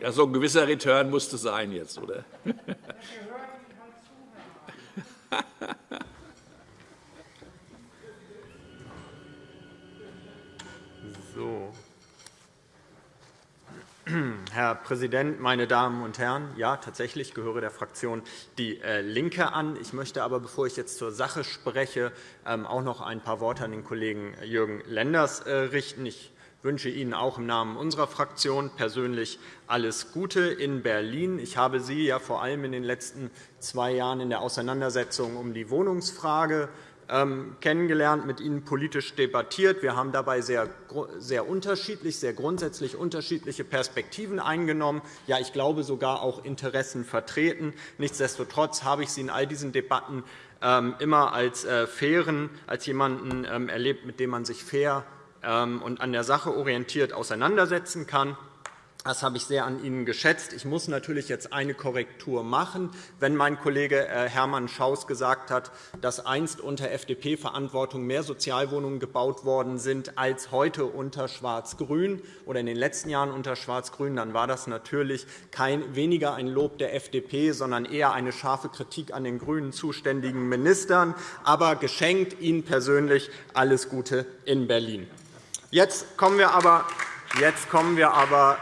Ja, so ein gewisser Return musste sein jetzt, oder? So. Herr Präsident, meine Damen und Herren! Ja, tatsächlich gehöre der Fraktion DIE äh, LINKE an. Ich möchte aber, bevor ich jetzt zur Sache spreche, ähm, auch noch ein paar Worte an den Kollegen Jürgen Lenders äh, richten. Ich wünsche Ihnen auch im Namen unserer Fraktion persönlich alles Gute in Berlin. Ich habe Sie ja vor allem in den letzten zwei Jahren in der Auseinandersetzung um die Wohnungsfrage kennengelernt, mit Ihnen politisch debattiert. Wir haben dabei sehr, sehr unterschiedlich, sehr grundsätzlich unterschiedliche Perspektiven eingenommen, ja, ich glaube sogar auch Interessen vertreten. Nichtsdestotrotz habe ich Sie in all diesen Debatten ähm, immer als äh, fairen, als jemanden ähm, erlebt, mit dem man sich fair und an der Sache orientiert auseinandersetzen kann. Das habe ich sehr an Ihnen geschätzt. Ich muss natürlich jetzt eine Korrektur machen. Wenn mein Kollege äh, Hermann Schaus gesagt hat, dass einst unter FDP-Verantwortung mehr Sozialwohnungen gebaut worden sind als heute unter Schwarz-Grün oder in den letzten Jahren unter Schwarz-Grün, dann war das natürlich kein, weniger ein Lob der FDP, sondern eher eine scharfe Kritik an den grünen zuständigen Ministern. Aber geschenkt Ihnen persönlich alles Gute in Berlin. Jetzt kommen wir aber Jetzt kommen wir aber,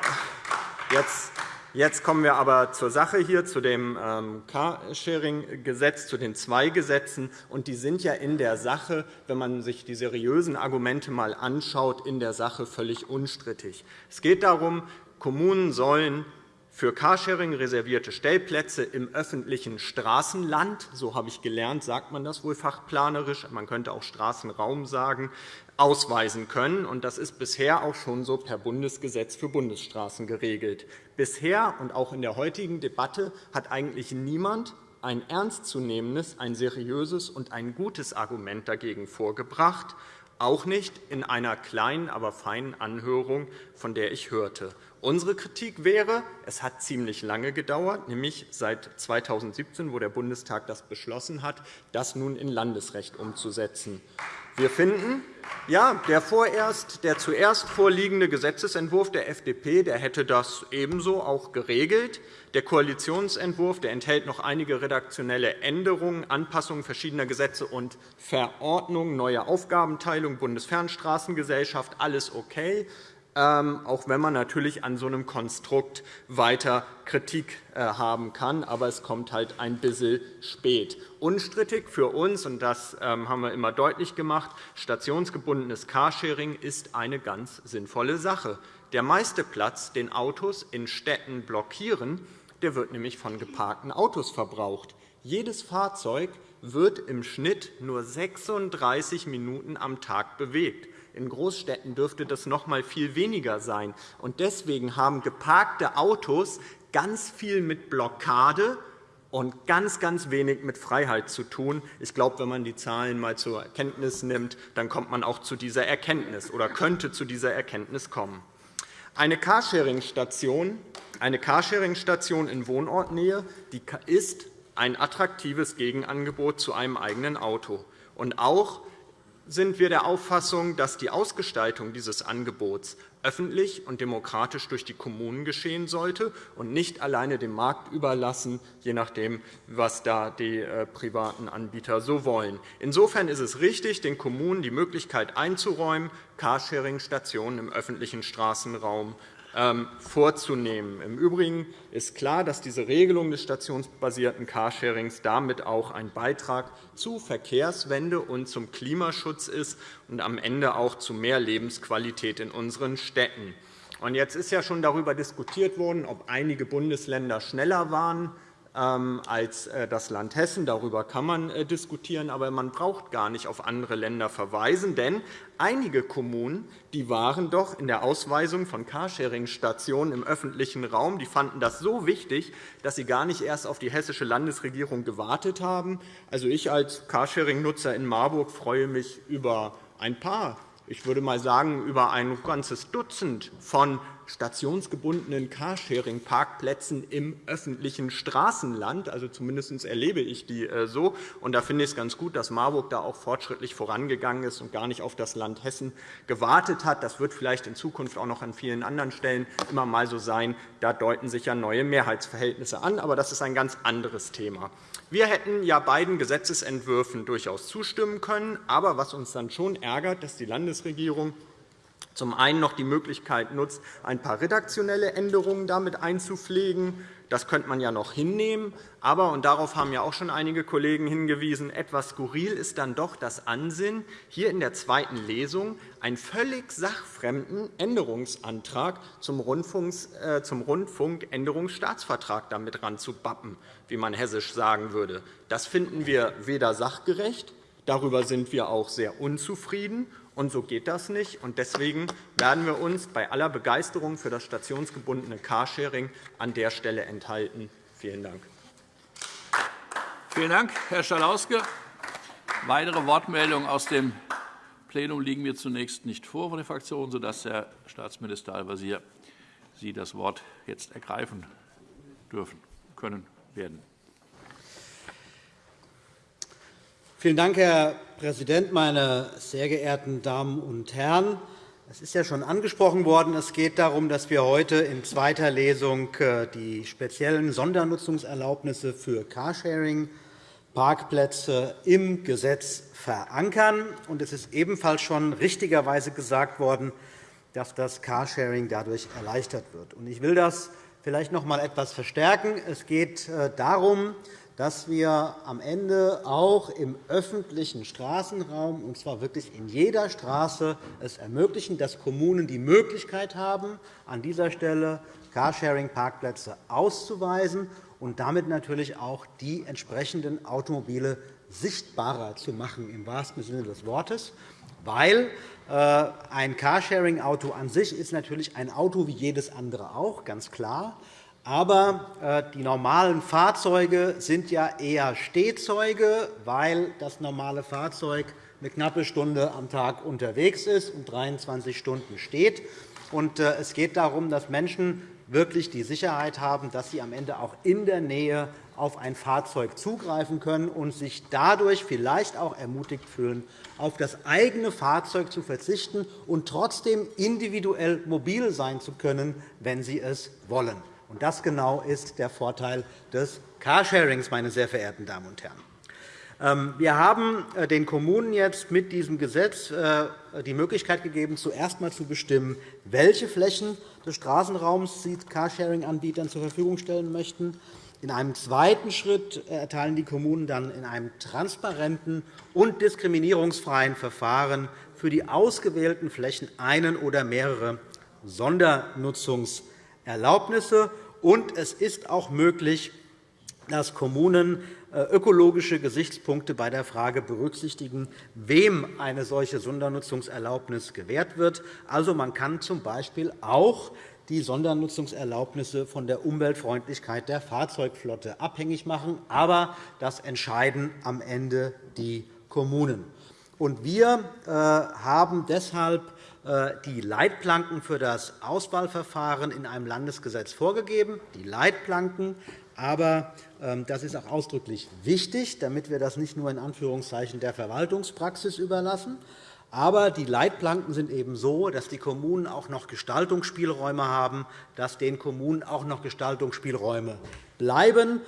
jetzt, jetzt kommen wir aber zur Sache hier, zu dem ähm, Carsharing-Gesetz, zu den zwei Gesetzen. Und die sind ja in der Sache, wenn man sich die seriösen Argumente einmal anschaut, in der Sache völlig unstrittig. Es geht darum, Kommunen sollen für Carsharing reservierte Stellplätze im öffentlichen Straßenland, so habe ich gelernt, sagt man das wohl fachplanerisch, man könnte auch Straßenraum sagen, ausweisen können. Das ist bisher auch schon so per Bundesgesetz für Bundesstraßen geregelt. Bisher und auch in der heutigen Debatte hat eigentlich niemand ein ernstzunehmendes, ein seriöses und ein gutes Argument dagegen vorgebracht, auch nicht in einer kleinen, aber feinen Anhörung, von der ich hörte. Unsere Kritik wäre, es hat ziemlich lange gedauert, nämlich seit 2017, wo der Bundestag das beschlossen hat, das nun in Landesrecht umzusetzen. Wir finden, ja, der, vorerst, der zuerst vorliegende Gesetzentwurf der FDP der hätte das ebenso auch geregelt. Der Koalitionsentwurf der enthält noch einige redaktionelle Änderungen, Anpassungen verschiedener Gesetze und Verordnungen, neue Aufgabenteilung, Bundesfernstraßengesellschaft, alles okay. Ähm, auch wenn man natürlich an so einem Konstrukt weiter Kritik äh, haben kann. Aber es kommt halt ein bisschen spät. Unstrittig für uns, und das ähm, haben wir immer deutlich gemacht, stationsgebundenes Carsharing ist eine ganz sinnvolle Sache. Der meiste Platz, den Autos in Städten blockieren, der wird nämlich von geparkten Autos verbraucht. Jedes Fahrzeug wird im Schnitt nur 36 Minuten am Tag bewegt. In Großstädten dürfte das noch einmal viel weniger sein. Deswegen haben geparkte Autos ganz viel mit Blockade und ganz, ganz wenig mit Freiheit zu tun. Ich glaube, wenn man die Zahlen einmal zur Kenntnis nimmt, dann kommt man auch zu dieser Erkenntnis oder könnte zu dieser Erkenntnis kommen. Eine Carsharing-Station eine Carsharing in Wohnortnähe ist ein attraktives Gegenangebot zu einem eigenen Auto. Und auch sind wir der Auffassung, dass die Ausgestaltung dieses Angebots öffentlich und demokratisch durch die Kommunen geschehen sollte und nicht alleine dem Markt überlassen, je nachdem, was da die äh, privaten Anbieter so wollen. Insofern ist es richtig, den Kommunen die Möglichkeit einzuräumen, Carsharing-Stationen im öffentlichen Straßenraum vorzunehmen. Im Übrigen ist klar, dass diese Regelung des stationsbasierten Carsharings damit auch ein Beitrag zu Verkehrswende und zum Klimaschutz ist und am Ende auch zu mehr Lebensqualität in unseren Städten. Jetzt ist ja schon darüber diskutiert worden, ob einige Bundesländer schneller waren ähm, als äh, das Land Hessen. Darüber kann man äh, diskutieren, aber man braucht gar nicht auf andere Länder verweisen. Denn einige Kommunen die waren doch in der Ausweisung von Carsharing-Stationen im öffentlichen Raum, die fanden das so wichtig, dass sie gar nicht erst auf die hessische Landesregierung gewartet haben. Also ich als Carsharing-Nutzer in Marburg freue mich über ein paar ich würde mal sagen, über ein ganzes Dutzend von stationsgebundenen Carsharing-Parkplätzen im öffentlichen Straßenland. Also zumindest erlebe ich die äh, so. Und da finde ich es ganz gut, dass Marburg da auch fortschrittlich vorangegangen ist und gar nicht auf das Land Hessen gewartet hat. Das wird vielleicht in Zukunft auch noch an vielen anderen Stellen immer mal so sein. Da deuten sich ja neue Mehrheitsverhältnisse an. Aber das ist ein ganz anderes Thema. Wir hätten ja beiden Gesetzentwürfen durchaus zustimmen können. Aber was uns dann schon ärgert, dass die Landesregierung zum einen noch die Möglichkeit nutzt, ein paar redaktionelle Änderungen damit einzupflegen. Das könnte man ja noch hinnehmen. Aber, und darauf haben ja auch schon einige Kollegen hingewiesen, etwas skurril ist dann doch das Ansinnen, hier in der zweiten Lesung einen völlig sachfremden Änderungsantrag zum äh, Rundfunkänderungsstaatsvertrag damit ranzubappen, wie man hessisch sagen würde. Das finden wir weder sachgerecht, darüber sind wir auch sehr unzufrieden, und so geht das nicht. Deswegen werden wir uns bei aller Begeisterung für das stationsgebundene Carsharing an der Stelle enthalten. Vielen Dank. Vielen Dank, Herr Schalauske. Weitere Wortmeldungen aus dem Plenum liegen mir zunächst nicht vor von den Fraktionen, sodass Herr Staatsminister Al-Wazir Sie das Wort jetzt ergreifen dürfen, können, werden. Vielen Dank, Herr Präsident, meine sehr geehrten Damen und Herren! Es ist ja schon angesprochen worden. Es geht darum, dass wir heute in zweiter Lesung äh, die speziellen Sondernutzungserlaubnisse für Carsharing-Parkplätze im Gesetz verankern. Es ist ebenfalls schon richtigerweise gesagt worden, dass das Carsharing dadurch erleichtert wird. Ich will das vielleicht noch einmal etwas verstärken. Es geht äh, darum, dass wir am Ende auch im öffentlichen Straßenraum, und zwar wirklich in jeder Straße, es ermöglichen, dass Kommunen die Möglichkeit haben, an dieser Stelle Carsharing-Parkplätze auszuweisen und damit natürlich auch die entsprechenden Automobile sichtbarer zu machen, im wahrsten Sinne des Wortes, weil äh, ein Carsharing-Auto an sich ist natürlich ein Auto wie jedes andere auch, ganz klar. Aber äh, die normalen Fahrzeuge sind ja eher Stehzeuge, weil das normale Fahrzeug eine knappe Stunde am Tag unterwegs ist und 23 Stunden steht. Äh, es geht darum, dass Menschen wirklich die Sicherheit haben, dass sie am Ende auch in der Nähe auf ein Fahrzeug zugreifen können und sich dadurch vielleicht auch ermutigt fühlen, auf das eigene Fahrzeug zu verzichten und trotzdem individuell mobil sein zu können, wenn sie es wollen. Und das genau ist der Vorteil des Carsharings, meine sehr verehrten Damen und Herren. Ähm, wir haben äh, den Kommunen jetzt mit diesem Gesetz äh, die Möglichkeit gegeben, zuerst einmal zu bestimmen, welche Flächen des Straßenraums sie Carsharing-Anbietern zur Verfügung stellen möchten. In einem zweiten Schritt erteilen die Kommunen dann in einem transparenten und diskriminierungsfreien Verfahren für die ausgewählten Flächen einen oder mehrere Sondernutzungs- Erlaubnisse. Und es ist auch möglich, dass Kommunen äh, ökologische Gesichtspunkte bei der Frage berücksichtigen, wem eine solche Sondernutzungserlaubnis gewährt wird. Also, man kann z. B. auch die Sondernutzungserlaubnisse von der Umweltfreundlichkeit der Fahrzeugflotte abhängig machen. Aber das entscheiden am Ende die Kommunen. Wir äh, haben deshalb die Leitplanken für das Auswahlverfahren in einem Landesgesetz vorgegeben. Die Leitplanken. Aber ähm, das ist auch ausdrücklich wichtig, damit wir das nicht nur in Anführungszeichen der Verwaltungspraxis überlassen. Aber die Leitplanken sind eben so, dass die Kommunen auch noch Gestaltungsspielräume haben, dass den Kommunen auch noch Gestaltungsspielräume bleiben.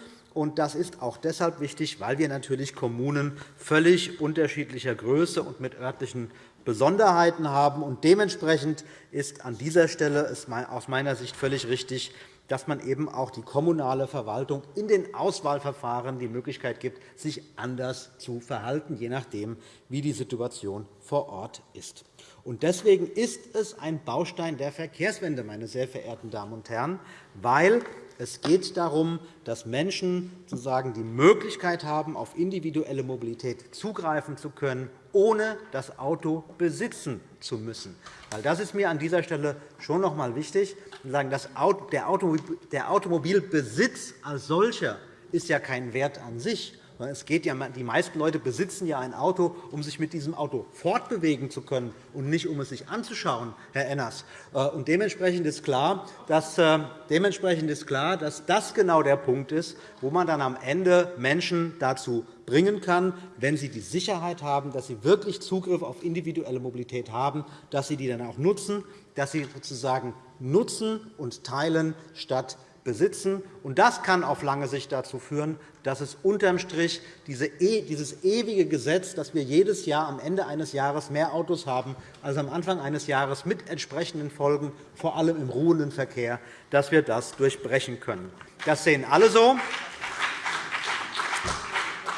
Das ist auch deshalb wichtig, weil wir natürlich Kommunen völlig unterschiedlicher Größe und mit örtlichen Besonderheiten haben. Und dementsprechend ist an dieser Stelle aus meiner Sicht völlig richtig, dass man eben auch die kommunale Verwaltung in den Auswahlverfahren die Möglichkeit gibt, sich anders zu verhalten, je nachdem, wie die Situation vor Ort ist. Deswegen ist es ein Baustein der Verkehrswende, meine sehr verehrten Damen und Herren, weil Es geht darum, dass Menschen sozusagen die Möglichkeit haben, auf individuelle Mobilität zugreifen zu können, ohne das Auto besitzen zu müssen. Das ist mir an dieser Stelle schon noch einmal wichtig. Der Automobilbesitz als solcher ist ja kein Wert an sich, es geht ja, die meisten Leute besitzen ja ein Auto, um sich mit diesem Auto fortbewegen zu können und nicht, um es sich anzuschauen, Herr Enners. Äh, und dementsprechend ist klar, dass, äh, dementsprechend ist klar, dass das genau der Punkt ist, wo man dann am Ende Menschen dazu bringen kann, wenn sie die Sicherheit haben, dass sie wirklich Zugriff auf individuelle Mobilität haben, dass sie die dann auch nutzen, dass sie sozusagen nutzen und teilen statt besitzen. das kann auf lange Sicht dazu führen, dass es unterm Strich e, dieses ewige Gesetz, dass wir jedes Jahr am Ende eines Jahres mehr Autos haben als am Anfang eines Jahres mit entsprechenden Folgen, vor allem im ruhenden Verkehr, dass wir das durchbrechen können. Das sehen alle so.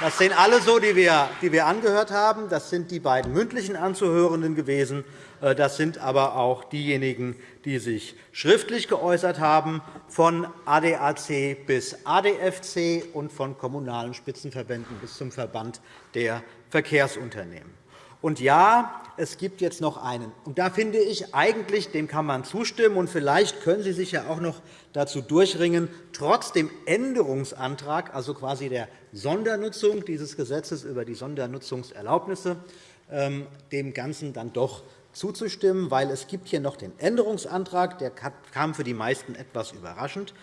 Das sehen alle so, die wir angehört haben. Das sind die beiden mündlichen Anzuhörenden gewesen. Äh, das sind aber auch diejenigen, die sich schriftlich geäußert haben, von ADAC bis ADFC und von kommunalen Spitzenverbänden bis zum Verband der Verkehrsunternehmen. Und ja, es gibt jetzt noch einen. Und da finde ich eigentlich, dem kann man zustimmen. Und vielleicht können Sie sich ja auch noch dazu durchringen, trotz dem Änderungsantrag, also quasi der Sondernutzung dieses Gesetzes über die Sondernutzungserlaubnisse, ähm, dem Ganzen dann doch zuzustimmen, weil es gibt hier noch den Änderungsantrag, der kam für die meisten etwas überraschend.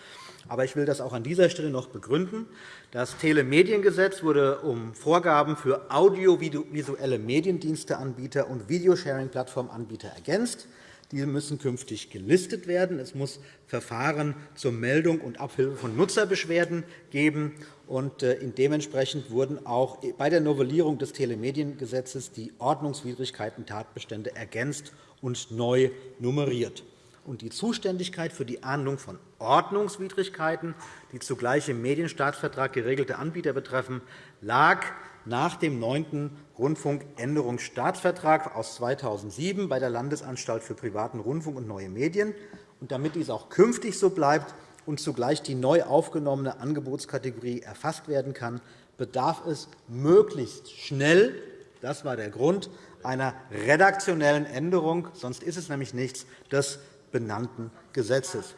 Aber ich will das auch an dieser Stelle noch begründen. Das Telemediengesetz wurde um Vorgaben für audiovisuelle Mediendiensteanbieter und Videosharing-Plattformanbieter ergänzt. Diese müssen künftig gelistet werden. Es muss Verfahren zur Meldung und Abhilfe von Nutzerbeschwerden geben. Und äh, dementsprechend wurden auch bei der Novellierung des Telemediengesetzes die Ordnungswidrigkeiten-Tatbestände ergänzt und neu nummeriert. Und die Zuständigkeit für die Ahndung von Ordnungswidrigkeiten, die zugleich im Medienstaatsvertrag geregelte Anbieter betreffen, lag nach dem 9. Rundfunkänderungsstaatsvertrag aus 2007 bei der Landesanstalt für privaten Rundfunk und neue Medien. Und damit dies auch künftig so bleibt und zugleich die neu aufgenommene Angebotskategorie erfasst werden kann, bedarf es möglichst schnell – das war der Grund – einer redaktionellen Änderung, sonst ist es nämlich nichts, des benannten Gesetzes.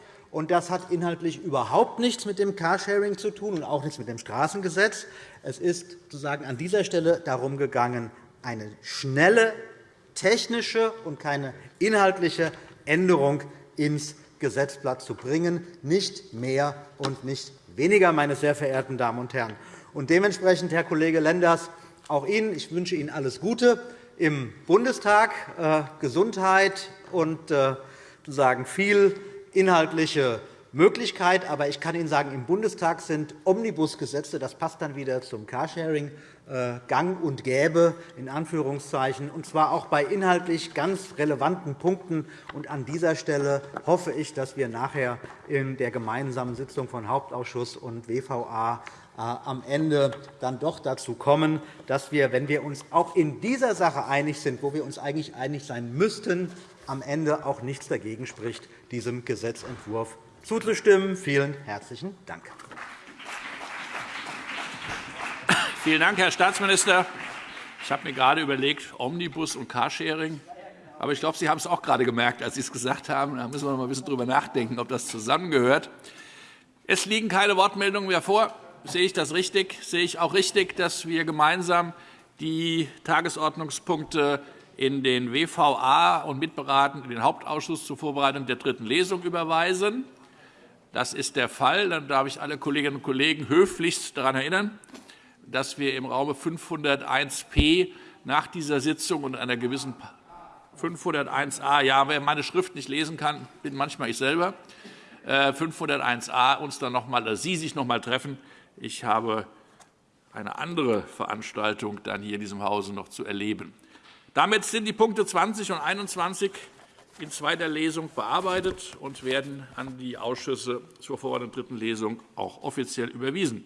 Das hat inhaltlich überhaupt nichts mit dem Carsharing zu tun und auch nichts mit dem Straßengesetz. Es ist sozusagen an dieser Stelle darum gegangen, eine schnelle technische und keine inhaltliche Änderung ins Gesetzblatt zu bringen, nicht mehr und nicht weniger, meine sehr verehrten Damen und Herren. Und dementsprechend, Herr Kollege Lenders, auch Ihnen, ich wünsche Ihnen alles Gute im Bundestag, äh, Gesundheit und äh, sozusagen viel inhaltliche Möglichkeit. Aber ich kann Ihnen sagen, im Bundestag sind Omnibusgesetze, das passt dann wieder zum Carsharing, äh, gang und gäbe, in Anführungszeichen, und zwar auch bei inhaltlich ganz relevanten Punkten. Und an dieser Stelle hoffe ich, dass wir nachher in der gemeinsamen Sitzung von Hauptausschuss und WVA äh, am Ende dann doch dazu kommen, dass wir, wenn wir uns auch in dieser Sache einig sind, wo wir uns eigentlich einig sein müssten, am Ende auch nichts dagegen spricht, diesem Gesetzentwurf zuzustimmen. Vielen herzlichen Dank. Vielen Dank, Herr Staatsminister. Ich habe mir gerade überlegt, Omnibus und Carsharing. Aber ich glaube, Sie haben es auch gerade gemerkt, als Sie es gesagt haben. Da müssen wir noch ein bisschen darüber nachdenken, ob das zusammengehört. Es liegen keine Wortmeldungen mehr vor. Sehe ich das richtig? Sehe ich auch richtig, dass wir gemeinsam die Tagesordnungspunkte in den WVA und mitberaten in den Hauptausschuss zur Vorbereitung der dritten Lesung überweisen. Das ist der Fall. Dann darf ich alle Kolleginnen und Kollegen höflichst daran erinnern, dass wir im Raum 501p nach dieser Sitzung und einer gewissen 501a, ja, wer meine Schrift nicht lesen kann, bin manchmal ich selber, 501a äh, uns dann noch mal, Sie sich noch einmal treffen. Ich habe eine andere Veranstaltung dann hier in diesem Hause noch zu erleben. Damit sind die Punkte 20 und 21 in zweiter Lesung bearbeitet und werden an die Ausschüsse zur vor- dritten Lesung auch offiziell überwiesen.